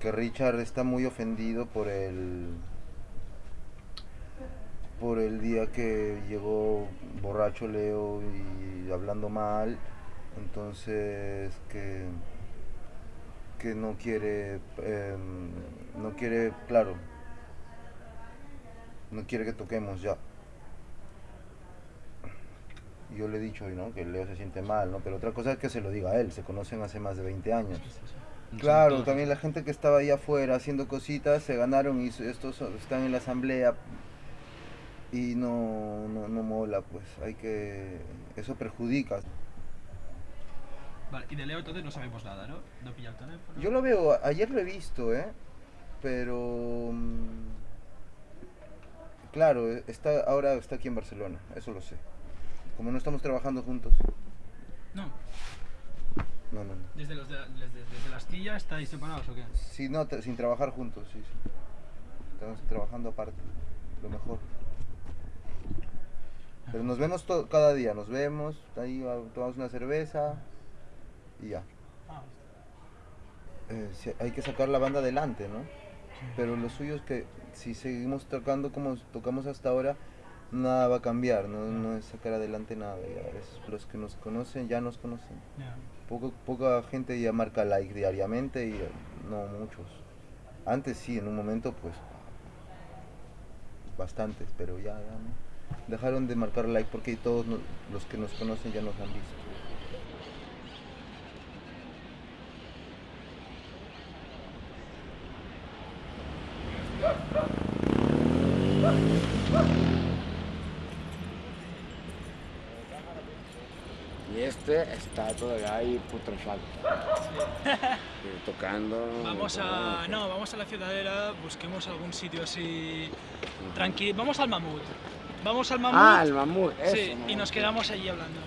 Que Richard está muy ofendido por el por el día que llegó borracho Leo y hablando mal entonces que que no quiere em, no quiere claro no quiere que toquemos ya yo le he dicho ¿no? que Leo se siente mal, ¿no? pero otra cosa es que se lo diga a él, se conocen hace más de 20 años. Claro, también la gente que estaba ahí afuera haciendo cositas se ganaron y estos están en la asamblea y no, no, no mola, pues hay que... eso perjudica. Vale, y de Leo entonces no sabemos nada, ¿no? No pilla el teléfono. Yo lo veo, ayer lo he visto, ¿eh? Pero... mm, Claro, eh, está, ahora está aquí en Barcelona, eso lo sé. Como no estamos trabajando juntos. No. No, no, no. Desde, los de, desde, desde la astilla estáis separados o qué? Sí, no, sin trabajar juntos, sí, sí. Estamos trabajando aparte, lo mejor. Pero nos vemos to- cada día, nos vemos, ahí ah, tomamos una cerveza y ya. Eh, hay que sacar la banda adelante, ¿no? Pero lo suyo es que si seguimos tocando como tocamos hasta ahora, nada va a cambiar, no, no es sacar adelante nada. Ya es- los que nos conocen ya nos conocen. Poco, poca gente ya marca like diariamente y no muchos. Antes sí, en un momento pues bastantes, pero ya, ya no. Dejaron de marcar like porque todos los que nos conocen ya nos han visto. Y este está todavía ahí putrefacto. [laughs] Tocando. Vamos a. No, vamos a la ciudadela, busquemos algún sitio así. Tranquilo. Vamos al mamut. Vamos al mamut. Ah, el mamut, eso. Sí, y mamut. nos quedamos allí hablando.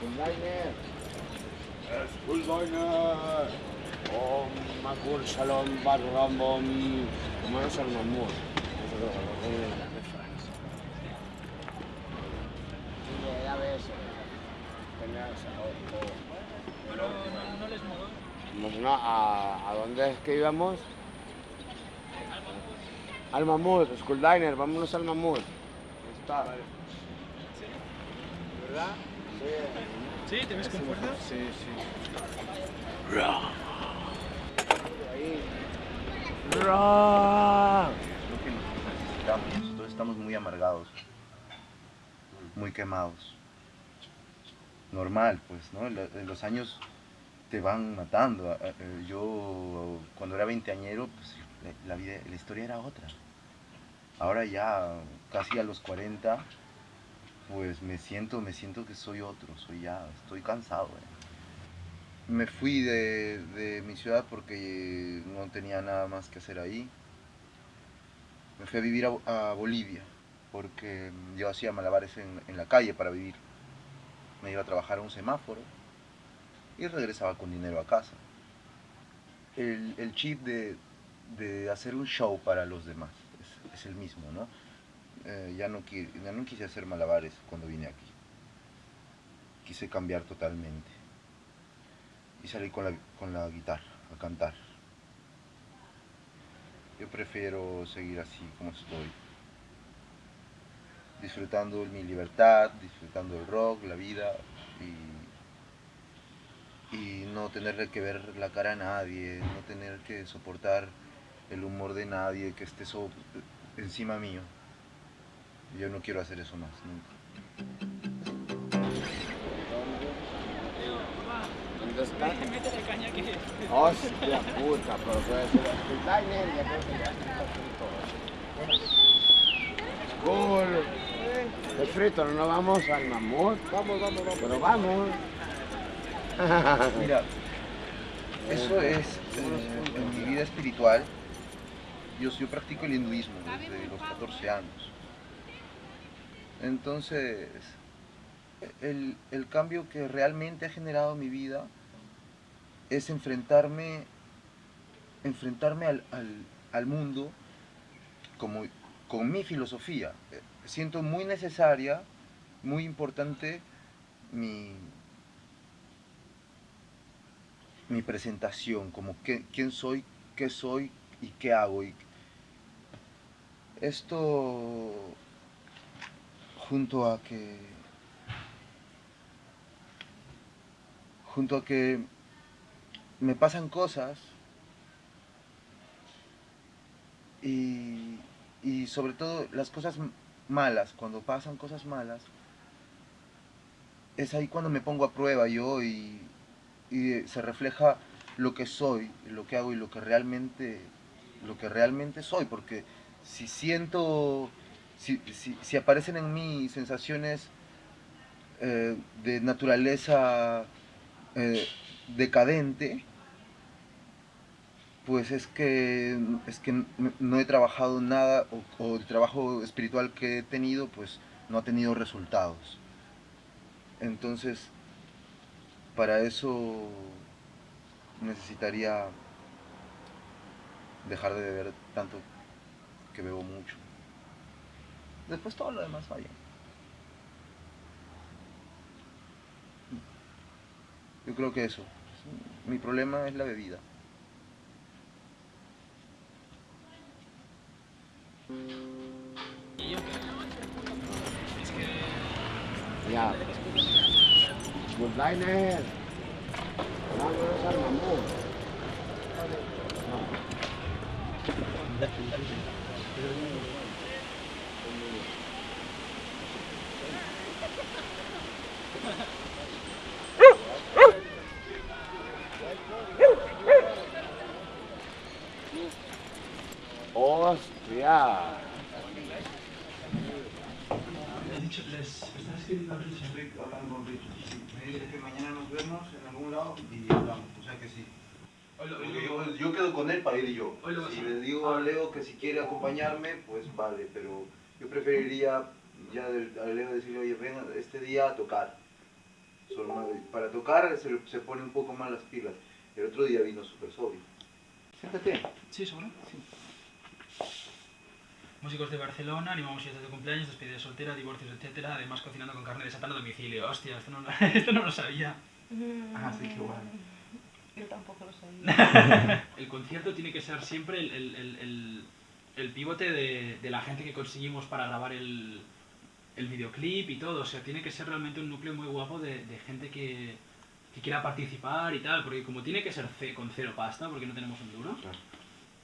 Al mamut. Eh, Pero no, no les. Vamos, no, a, ¿A dónde es que íbamos? Al mamut, Skulldiner, vámonos al mamut. Ahí Está. ¿Verdad? Sí. ¿Sí? ¿Te ves con fuerza? Sí, sí. Lo que necesitamos. Todos estamos muy amargados, muy quemados. Normal, pues, ¿no? Eh, Los años te van matando. A- a- eh, Yo, cuando era veinteañero, pues, la, la vida, la historia era otra. Ahora ya, casi a los 40, pues me siento, me siento que soy otro, soy ya, estoy cansado. eh. Me fui de, de mi ciudad porque no tenía nada más que hacer ahí. Me fui a vivir a, Bolivia porque yo hacía malabares en, en la calle para vivir. Me iba a trabajar a un semáforo y regresaba con dinero a casa. El, el chip de, de hacer un show para los demás es, es el mismo, ¿no? Eh, ya, no ya no quise hacer malabares cuando vine aquí. Quise cambiar totalmente. Y salí con la, con la guitarra a cantar. Yo prefiero seguir así como estoy. Disfrutando mi libertad, disfrutando el rock, la vida y, y no tenerle que ver la cara a nadie, no tener que soportar el humor de nadie que esté encima mío. Yo no quiero hacer eso más, nunca. Métele caña que. Hostia puta, pero puede ser Skulldiner, ya está frito. No vamos al mamut. Vamos, vamos, vamos. Pero vamos. Mira, eso es eh, en mi vida espiritual. Yo, yo practico el hinduismo desde los 14 años. Entonces, el, el cambio que realmente ha generado mi vida es enfrentarme, enfrentarme al, al- mundo como, con mi filosofía. Siento muy necesaria, muy importante mi, mi presentación, como qué- quién soy, qué soy y qué hago. Y esto junto a que junto a que me pasan cosas y, y sobre todo las cosas malas, cuando pasan cosas malas, es ahí cuando me pongo a prueba yo y, y se refleja lo que soy, lo que hago y lo que realmente, lo que realmente soy, porque si siento, si, si- aparecen en mí sensaciones eh, de naturaleza eh, decadente, pues es que, es que no he trabajado nada o, o el trabajo espiritual que he tenido pues no ha tenido resultados. Entonces, para eso necesitaría dejar de beber tanto que bebo mucho. Después todo lo demás bien. Yo creo que eso. Mi problema es la bebida. Ya. Good liner. Al. Hostia. He dicho, les estás escribiendo a Richard. hablando con Richard. Me dice que mañana nos vemos en algún lado y hablamos. O sea que sí. Porque yo, yo quedo con él para ir yo. Si le digo a Leo que si quiere acompañarme, pues vale, pero yo preferiría ya de- a Leo decirle, oye, ven este día a tocar. Para tocar se, se pone un poco más las pilas. El otro día vino súper sobrio. Siéntate. Sí, seguro. Músicos de Barcelona, animamos fiestas de cumpleaños, despedida soltera, divorcios, etcétera. Además, cocinando con carne de satán a domicilio. Hostia, esto no, lo- [laughs] esto no lo sabía. Ah, sí, qué guay. Yo tampoco lo sabía. [laughs] el concierto tiene que ser siempre el, el, el, el, el pivote de, de la gente que conseguimos para grabar el, el videoclip y todo. O sea, tiene que ser realmente un núcleo muy guapo de, de gente que, que quiera participar y tal. Porque como tiene que ser ce- con cero pasta, porque no tenemos un duro,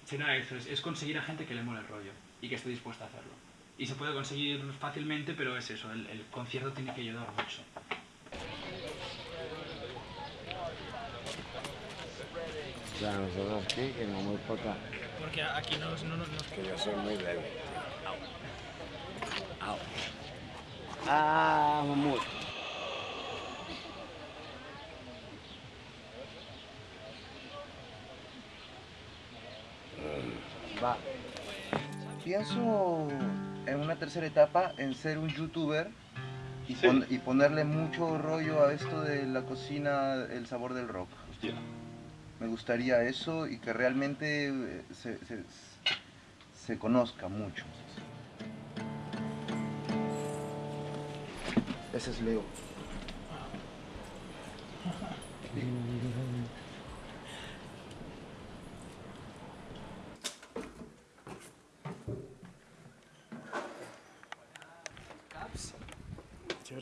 será eso, es, es conseguir a gente que le mole el rollo y que esté dispuesta a hacerlo. Y se puede conseguir fácilmente, pero es eso, el, el concierto tiene que ayudar mucho. O sea, nosotros aquí, que no muy poca. Porque aquí no, no, no, Que yo soy muy débil. Au. Au. Ah, mamut. Va. Pienso en una tercera etapa en ser un youtuber y, pon- y ponerle mucho rollo a esto de la cocina, el sabor del rock. Me gustaría eso y que realmente eh, se, se- se conozca mucho. Ese es Leo. Yo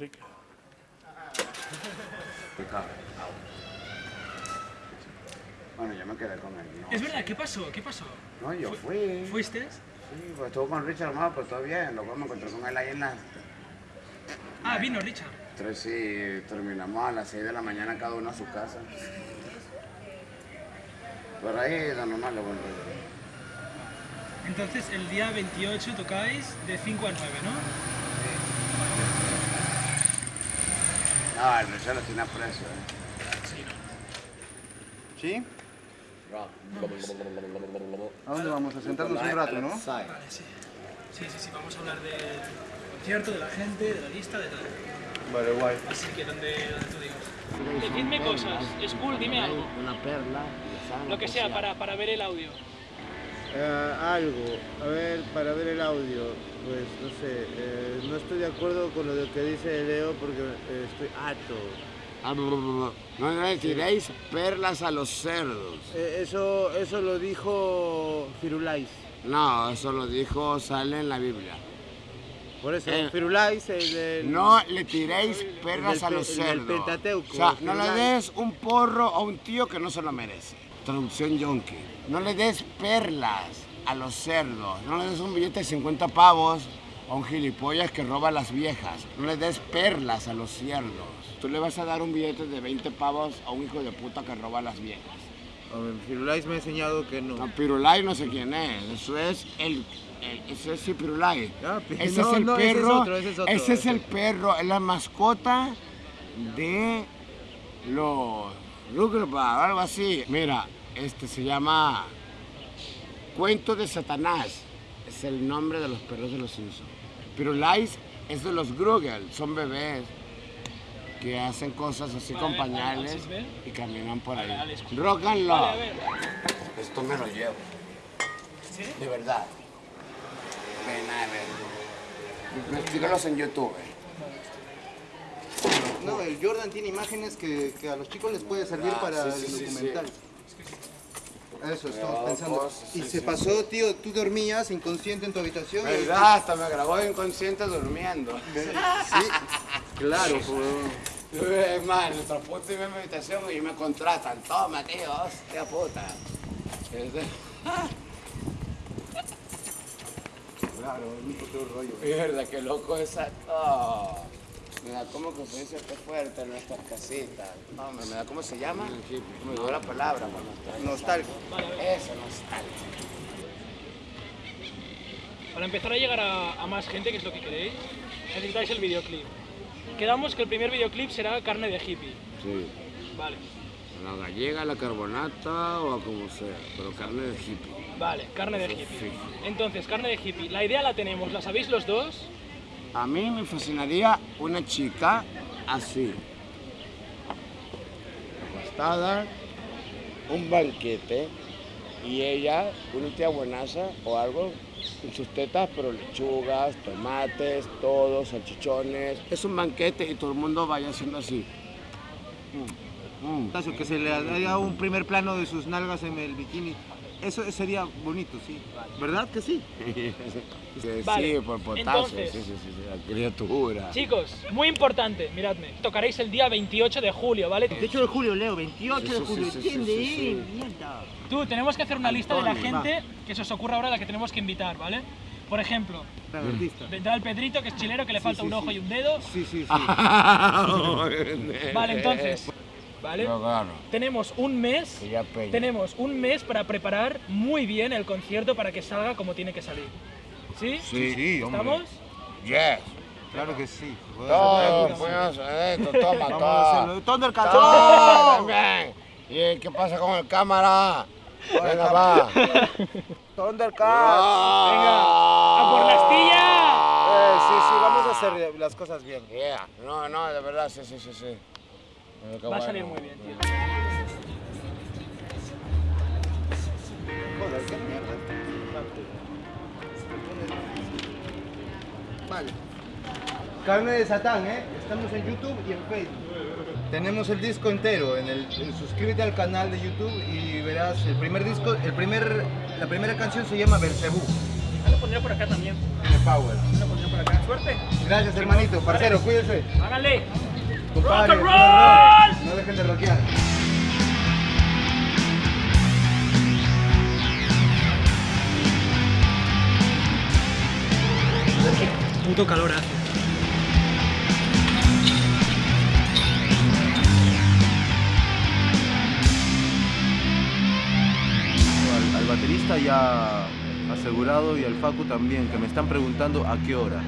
me quedé con él. ¿no? Es verdad, ¿qué pasó? ¿Qué pasó? No, yo Fu- fui. ¿Fuiste? Sí, pues estuvo con Richard más, pues todo bien. Luego me encontré con él ahí en las Ah, vino Richard. tres y terminamos a las 6 de la mañana cada uno a su casa. Por ahí de normal lo buen rollo. Entonces, el día 28 tocáis de 5 a 9, ¿no? No, el Richard lo tiene a precio, ¿eh? ¿Sí? ¿A dónde vamos? A sentarnos un rato, ¿no? Vale, sí. Sí, sí, sí, vamos a hablar del concierto, de la gente, de la lista, de todo. Vale, guay. Así que donde, donde tú digas. Decidme cosas, es cool, dime algo. Una perla. Lo que sea, para, para ver el audio. Eh, algo, a ver, para ver el audio, pues no sé, eh, no estoy de acuerdo con lo de que dice Leo porque eh, estoy harto. Ah, No le tiréis perlas a los cerdos. Eh, eso, eso lo dijo Firulais. No, eso lo dijo, sale en la Biblia. Por eso, Eh, Firulais, el del... No le tiréis perlas a los cerdos. Pentateuco, O sea, no le des un porro a un tío que no se lo merece. Traducción yonki. No le des perlas a los cerdos. No le des un billete de 50 pavos a un gilipollas que roba a las viejas. No le des perlas a los cerdos. Tú le vas a dar un billete de 20 pavos a un hijo de puta que roba a las viejas. Firulais me ha enseñado que no. No, Pirulay no sé quién es. Eso es el. el- eso es el Pirulay. pi- ese no, es el no, ese es perro. otro, ese es otro. ese es el perro, es la mascota de los Rugrats, algo así. Mira, este se llama Cuento de Satanás. Es el nombre de los perros de los Simpsons. Pirulais es de los Grugel, son bebés. Que hacen cosas así con a pañales ven. y caminan por ahí. Rock and a. Esto me lo llevo. De verdad. Pena de ver. Síguelos en YouTube. No, el Jordan tiene imágenes que, que a los chicos les puede servir Ah, para sí, sí, el sí, documental. Eso estamos pensando. cosas, y sí, se sí, pasó, tío, tú dormías inconsciente en tu habitación. y- ¿Verdad? Hasta me grabó inconsciente durmiendo. Sí, claro, pues. Es más, nuestro puto y mi habitación y me contratan. Toma, tío, hostia puta. Claro, es un puto rollo. Mierda, qué loco esa. Oh. Me da como que se dice que fuerte en nuestras casitas. No, me, me da cómo se llama. Me dio la palabra está. Nostalgia. Eso, nostalgia. Para empezar a llegar a, a más gente, que es lo que queréis, necesitáis el videoclip. Quedamos que el primer videoclip será carne de hippie. Sí. Vale, La gallega, la carbonata o a como sea, pero carne de hippie. vale, carne de hippie. sí. Entonces, carne de hippie. La idea la tenemos, ¿la sabéis los dos? A mí me fascinaría una chica así. Acostada, un banquete y ella, una tía buenaza o algo, en sus tetas, pero lechugas, tomates, todo, salchichones. Es un banquete y todo el mundo vaya haciendo así. Mm, mm. Que se le haga un primer plano de sus nalgas en el bikini. Eso sería bonito, sí. ¿Verdad que sí? [laughs] Sí, Vale, sí, por potasio, entonces- sí, sí, sí, la criatura. Chicos, muy importante, miradme. Tocaréis el día 28 de julio, ¿vale? 28 de julio, Leo, 28 Sí, de julio, sí, sí, sí, ¿entiende? sí, sí. Mierda. Tú, tenemos que hacer una lista de la gente que se os ocurra ahora a la que tenemos que invitar, ¿vale? Por ejemplo, vendrá el Pedrito, que es chilero, que le falta sí, un ojo sí. y un dedo. Sí, sí, sí. [laughs] Vale, entonces, ¿vale? Gano, Tenemos un mes, tenemos un mes para preparar muy bien el concierto para que salga como tiene que salir. ¿Sí? Sí, sí, hombre. ¿Estamos? Yes. Claro que sí. Todo, pues, esto, toma, Vamos a todo. Todo, también. ¿Y qué pasa con el cámara? Venga, va. Thundercats. Venga, ¡a por la astilla! Eh, sí, sí, vamos a hacer las cosas bien. Yeah. No, no, de verdad, sí, sí, sí, sí. Va a salir muy bien, tío. Joder, qué Vale. Carne de Satán, ¿eh? Estamos en YouTube y en Facebook. Tenemos el disco entero. En el, en- suscríbete al canal de YouTube y verás el primer disco. El primer, la primera canción se llama Belcebú. Yo lo pondría por acá también. Tiene power. Yo lo pondría por acá. Suerte. Gracias, hermanito. Parcero, cuídense. Háganle. Compadre, Rock and roll. No dejen de rockear. Puto calor hace. Al, al baterista ya asegurado y al Facu también, que me están preguntando a qué hora.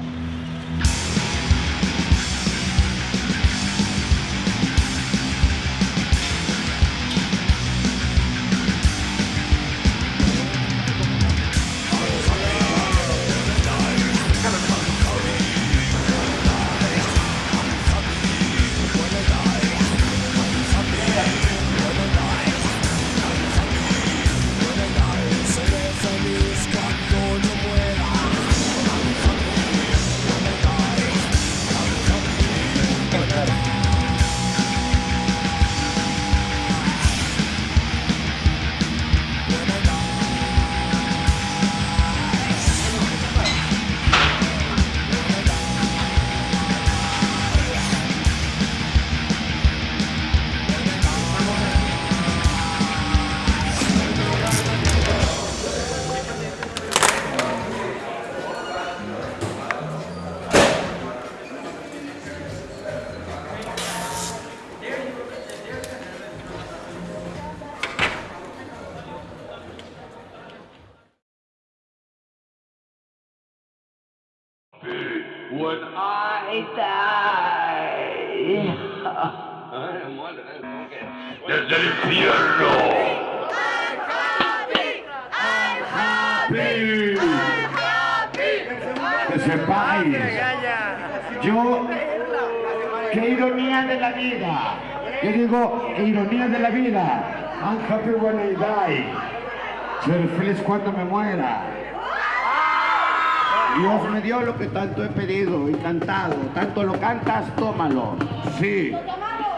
Tanto he pedido y cantado. Tanto lo cantas, tómalo. Sí.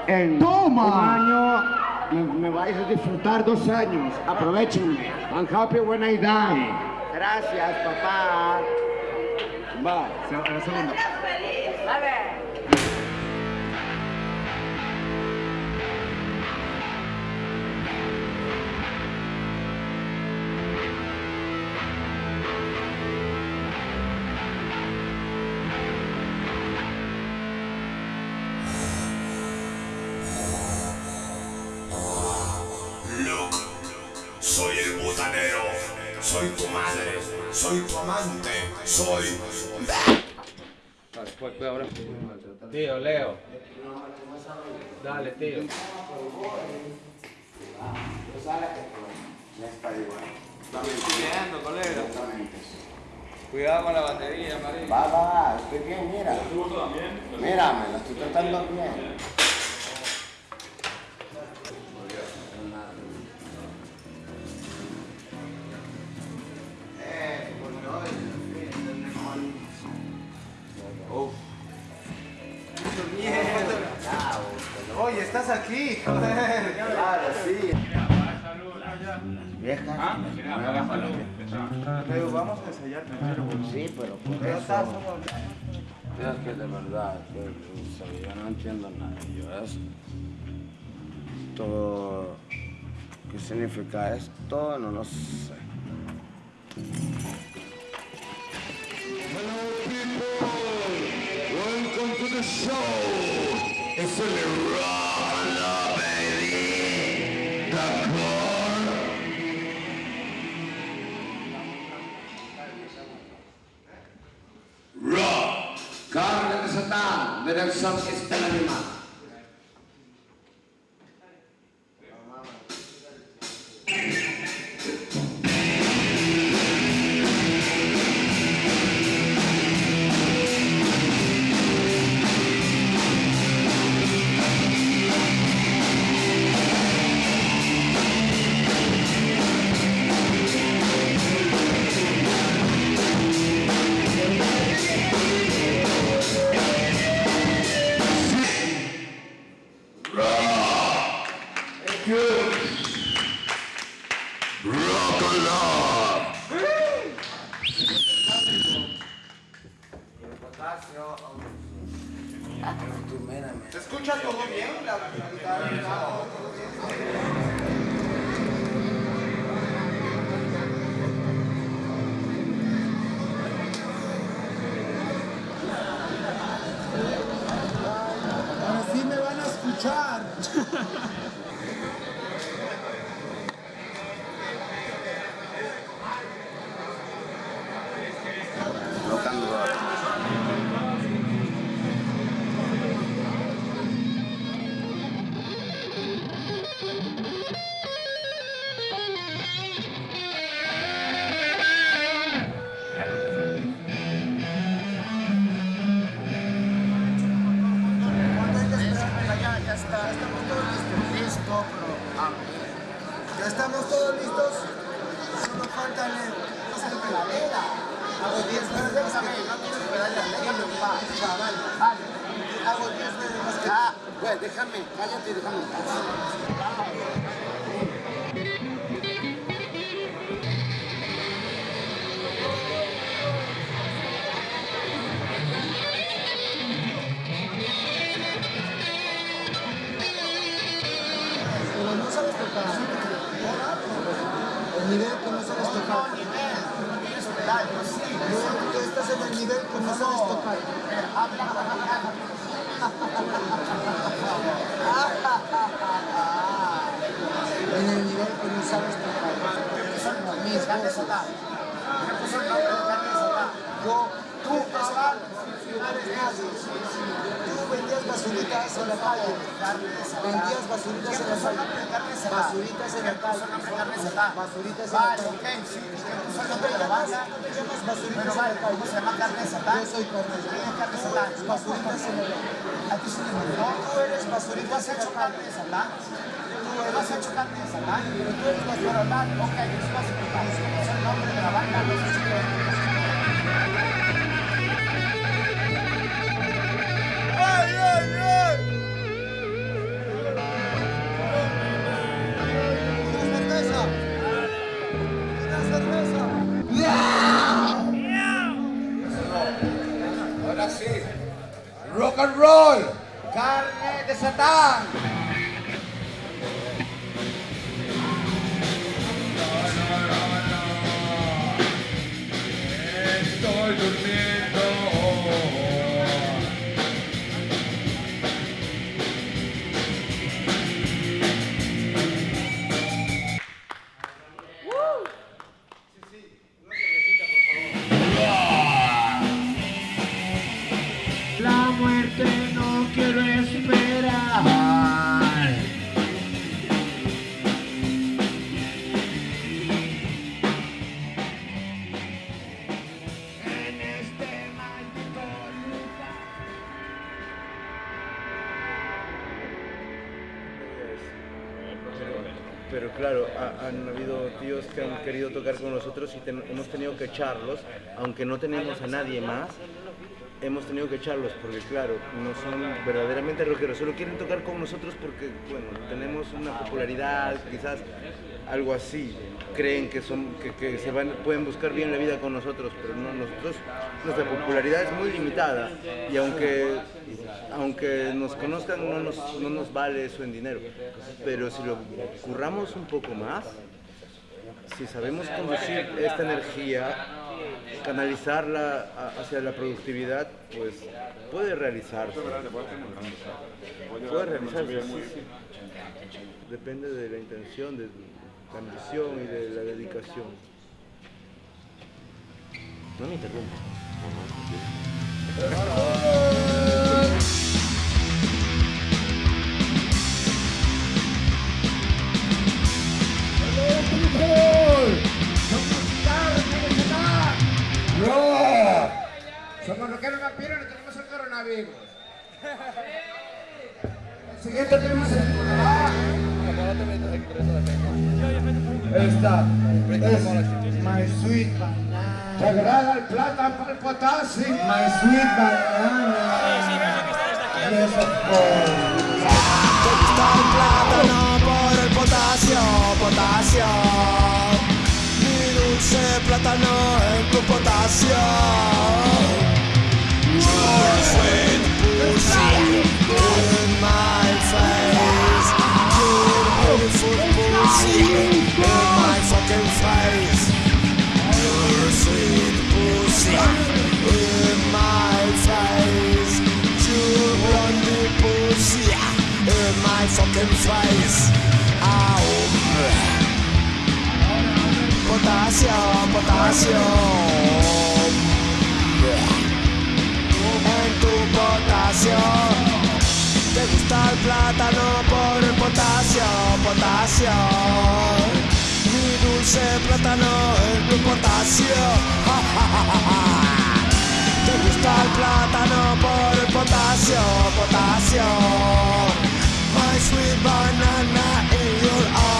En Toma. un año me, me vais a disfrutar dos años. Aprovechenme. I'm happy when I die. Gracias, papá. Va, se- la segunda. Soy... Tío, Leo. Dale, tío. Estoy viendo, colega. Cuidado con la batería, María. Va, va, estoy bien, mira. Mira, me lo estoy tratando bien. Vamos a ensayar primero. Sí, pero por eso. Es que de verdad, que, sea, yo no entiendo nada. Yo es todo. ¿Qué significa esto? No lo sé. Welcome to the show. It's only rock, Raw. Carne de Satán, de Nelson está el animal. Rock and roll. Carne de Satán. Querido tocar con nosotros y hemos tenido que echarlos, aunque no tenemos a nadie más, hemos tenido que echarlos porque claro, no son verdaderamente rockeros, solo quieren tocar con nosotros porque, bueno, tenemos una popularidad, quizás algo así, creen que, son, que, que se van, pueden buscar bien la vida con nosotros, pero no, nosotros, nuestra popularidad es muy limitada y aunque, aunque nos conozcan no nos, no nos vale eso en dinero, pero si lo curramos un poco más, si sabemos conducir esta energía, canalizarla hacia la productividad, pues puede realizarse. Puede realizarse. Depende de la intención, de la ambición y de la dedicación. No me interrumpas. ¡No! Somos rockeros vampiros y tenemos el coronavirus. El siguiente tema es Esta es My Sweet Banana. ¿Te agrada el plata para el potasio? My Sweet Banana. Yes, of course. Te gusta el plátano por el potasio, potasio. Dulce plátano en tu potasio. Sweet pussy in my face. Your beautiful pussy in my fucking face. Your sweet pussy in my face. Your blondie pussy in my fucking face. Potasio, potasio. En tu potasio. Te gusta el plátano por el potasio, potasio. Mi dulce plátano en tu potasio. Te gusta el plátano por el potasio, potasio. My sweet banana in your eye,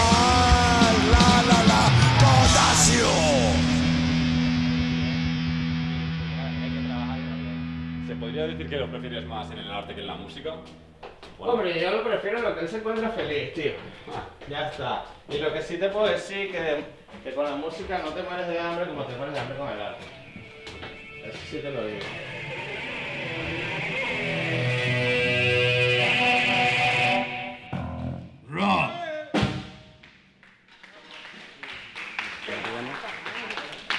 podría decir que lo prefieres más en el arte que en la música? Hombre, yo lo prefiero en lo que él se encuentra feliz, tío. Ah, ya está. Y lo que sí te puedo decir que, que con la música no te mueres de hambre como te mueres de hambre con el arte. Eso sí te lo digo. Rock.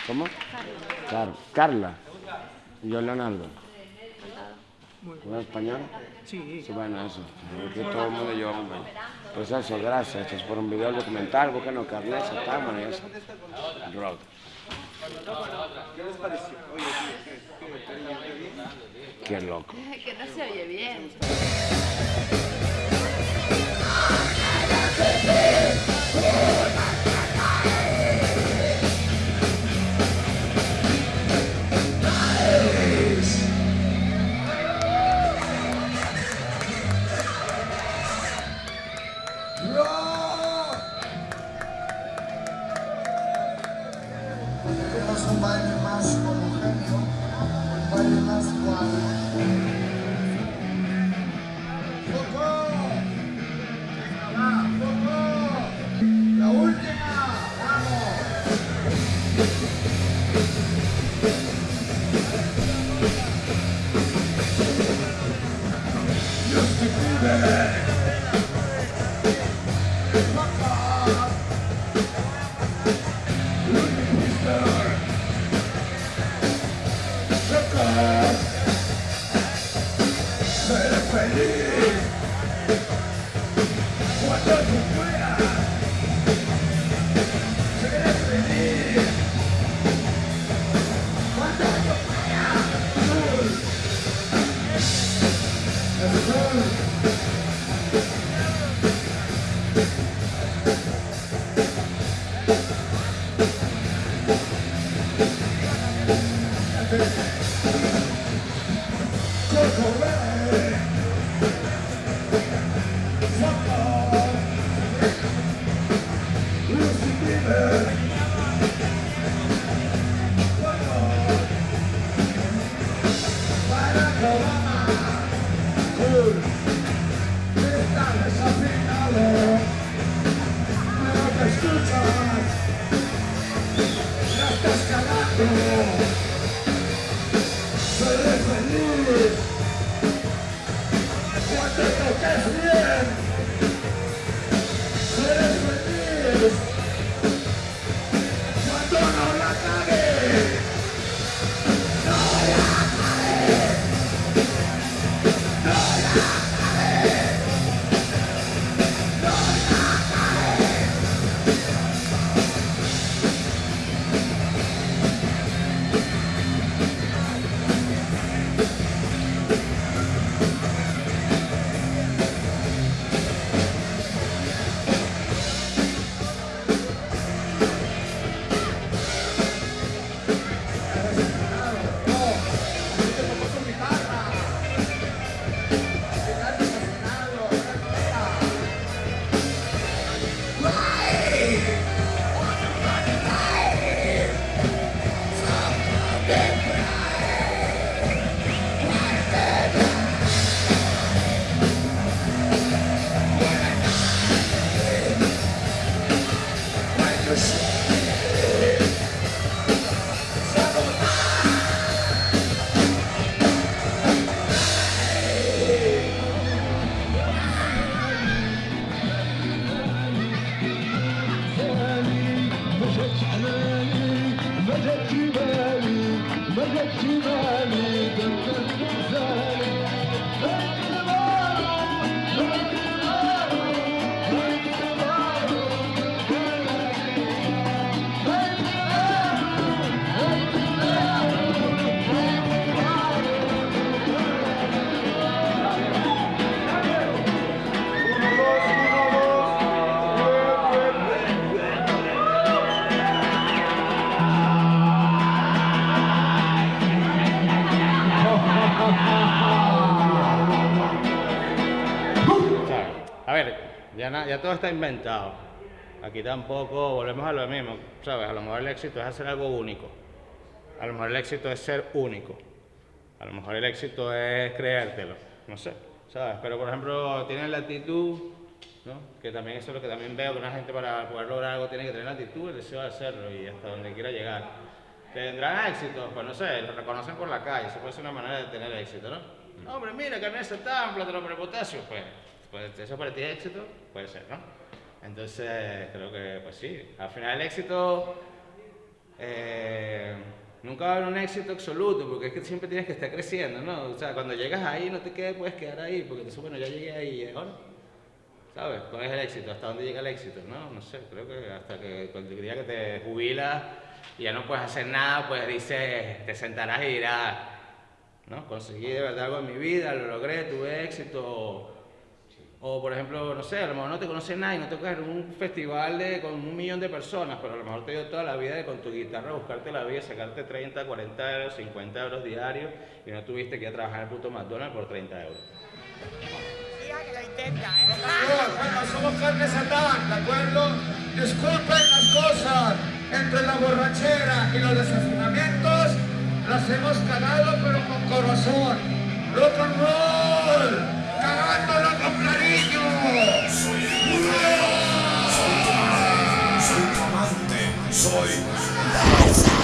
¿Cómo? Claro. Carla. Y yo Leonardo. ¿Hablas español? Sí. Sí, bueno, eso. Aquí todo el mundo llevamos bien. Pues eso, gracias. Esto es por un video documental. Búsquenos está, bueno, y eso. Rock. ¿Qué les pareció? Oye, ¿qué- qué- qué- qué- qué- Qué loco. [laughs] Que no se oye bien. Todo está inventado. Aquí tampoco volvemos a lo mismo, ¿sabes? A lo mejor el éxito es hacer algo único. A lo mejor el éxito es ser único. A lo mejor el éxito es creértelo. No sé, ¿sabes? Pero por ejemplo, tienen la actitud, ¿no? Que también eso es lo que también veo que una gente para poder lograr algo tiene que tener la actitud, el deseo de hacerlo y hasta donde quiera llegar. ¿Tendrán éxito? Pues no sé, lo reconocen por la calle, eso puede ser una manera de tener éxito, ¿no? No, hombre, mira, carne de tan plátano por potasio, pues, pues eso para ti es éxito, puede ser, ¿no? Entonces, creo que, pues sí, al final el éxito eh, nunca va a haber un éxito absoluto, porque es que siempre tienes que estar creciendo, ¿no? O sea, cuando llegas ahí no te quedes, puedes quedar ahí, porque entonces, bueno, ya llegué ahí, ¿y ahora? ¿Sabes? ¿Cuál es el éxito? ¿Hasta dónde llega el éxito? No, no sé, creo que hasta que el día que te jubilas y ya no puedes hacer nada, pues dices, te sentarás y dirás, ¿no? Conseguí de verdad algo en mi vida, lo logré, tuve éxito. O, por ejemplo, no sé, a lo mejor no te conoce nadie, no te coges en un festival de, con un millón de personas, pero a lo mejor te dio toda la vida de con tu guitarra buscarte la vida, sacarte 30, 40 euros, 50 euros diarios y no tuviste que ir a trabajar en el puto McDonald's por 30 euros. Bueno, somos carne satán, ¿de acuerdo? Disculpen las cosas. Entre la borrachera y los desafinamientos las hemos cagado, pero con corazón. Rock and roll soy soy tu amante, soy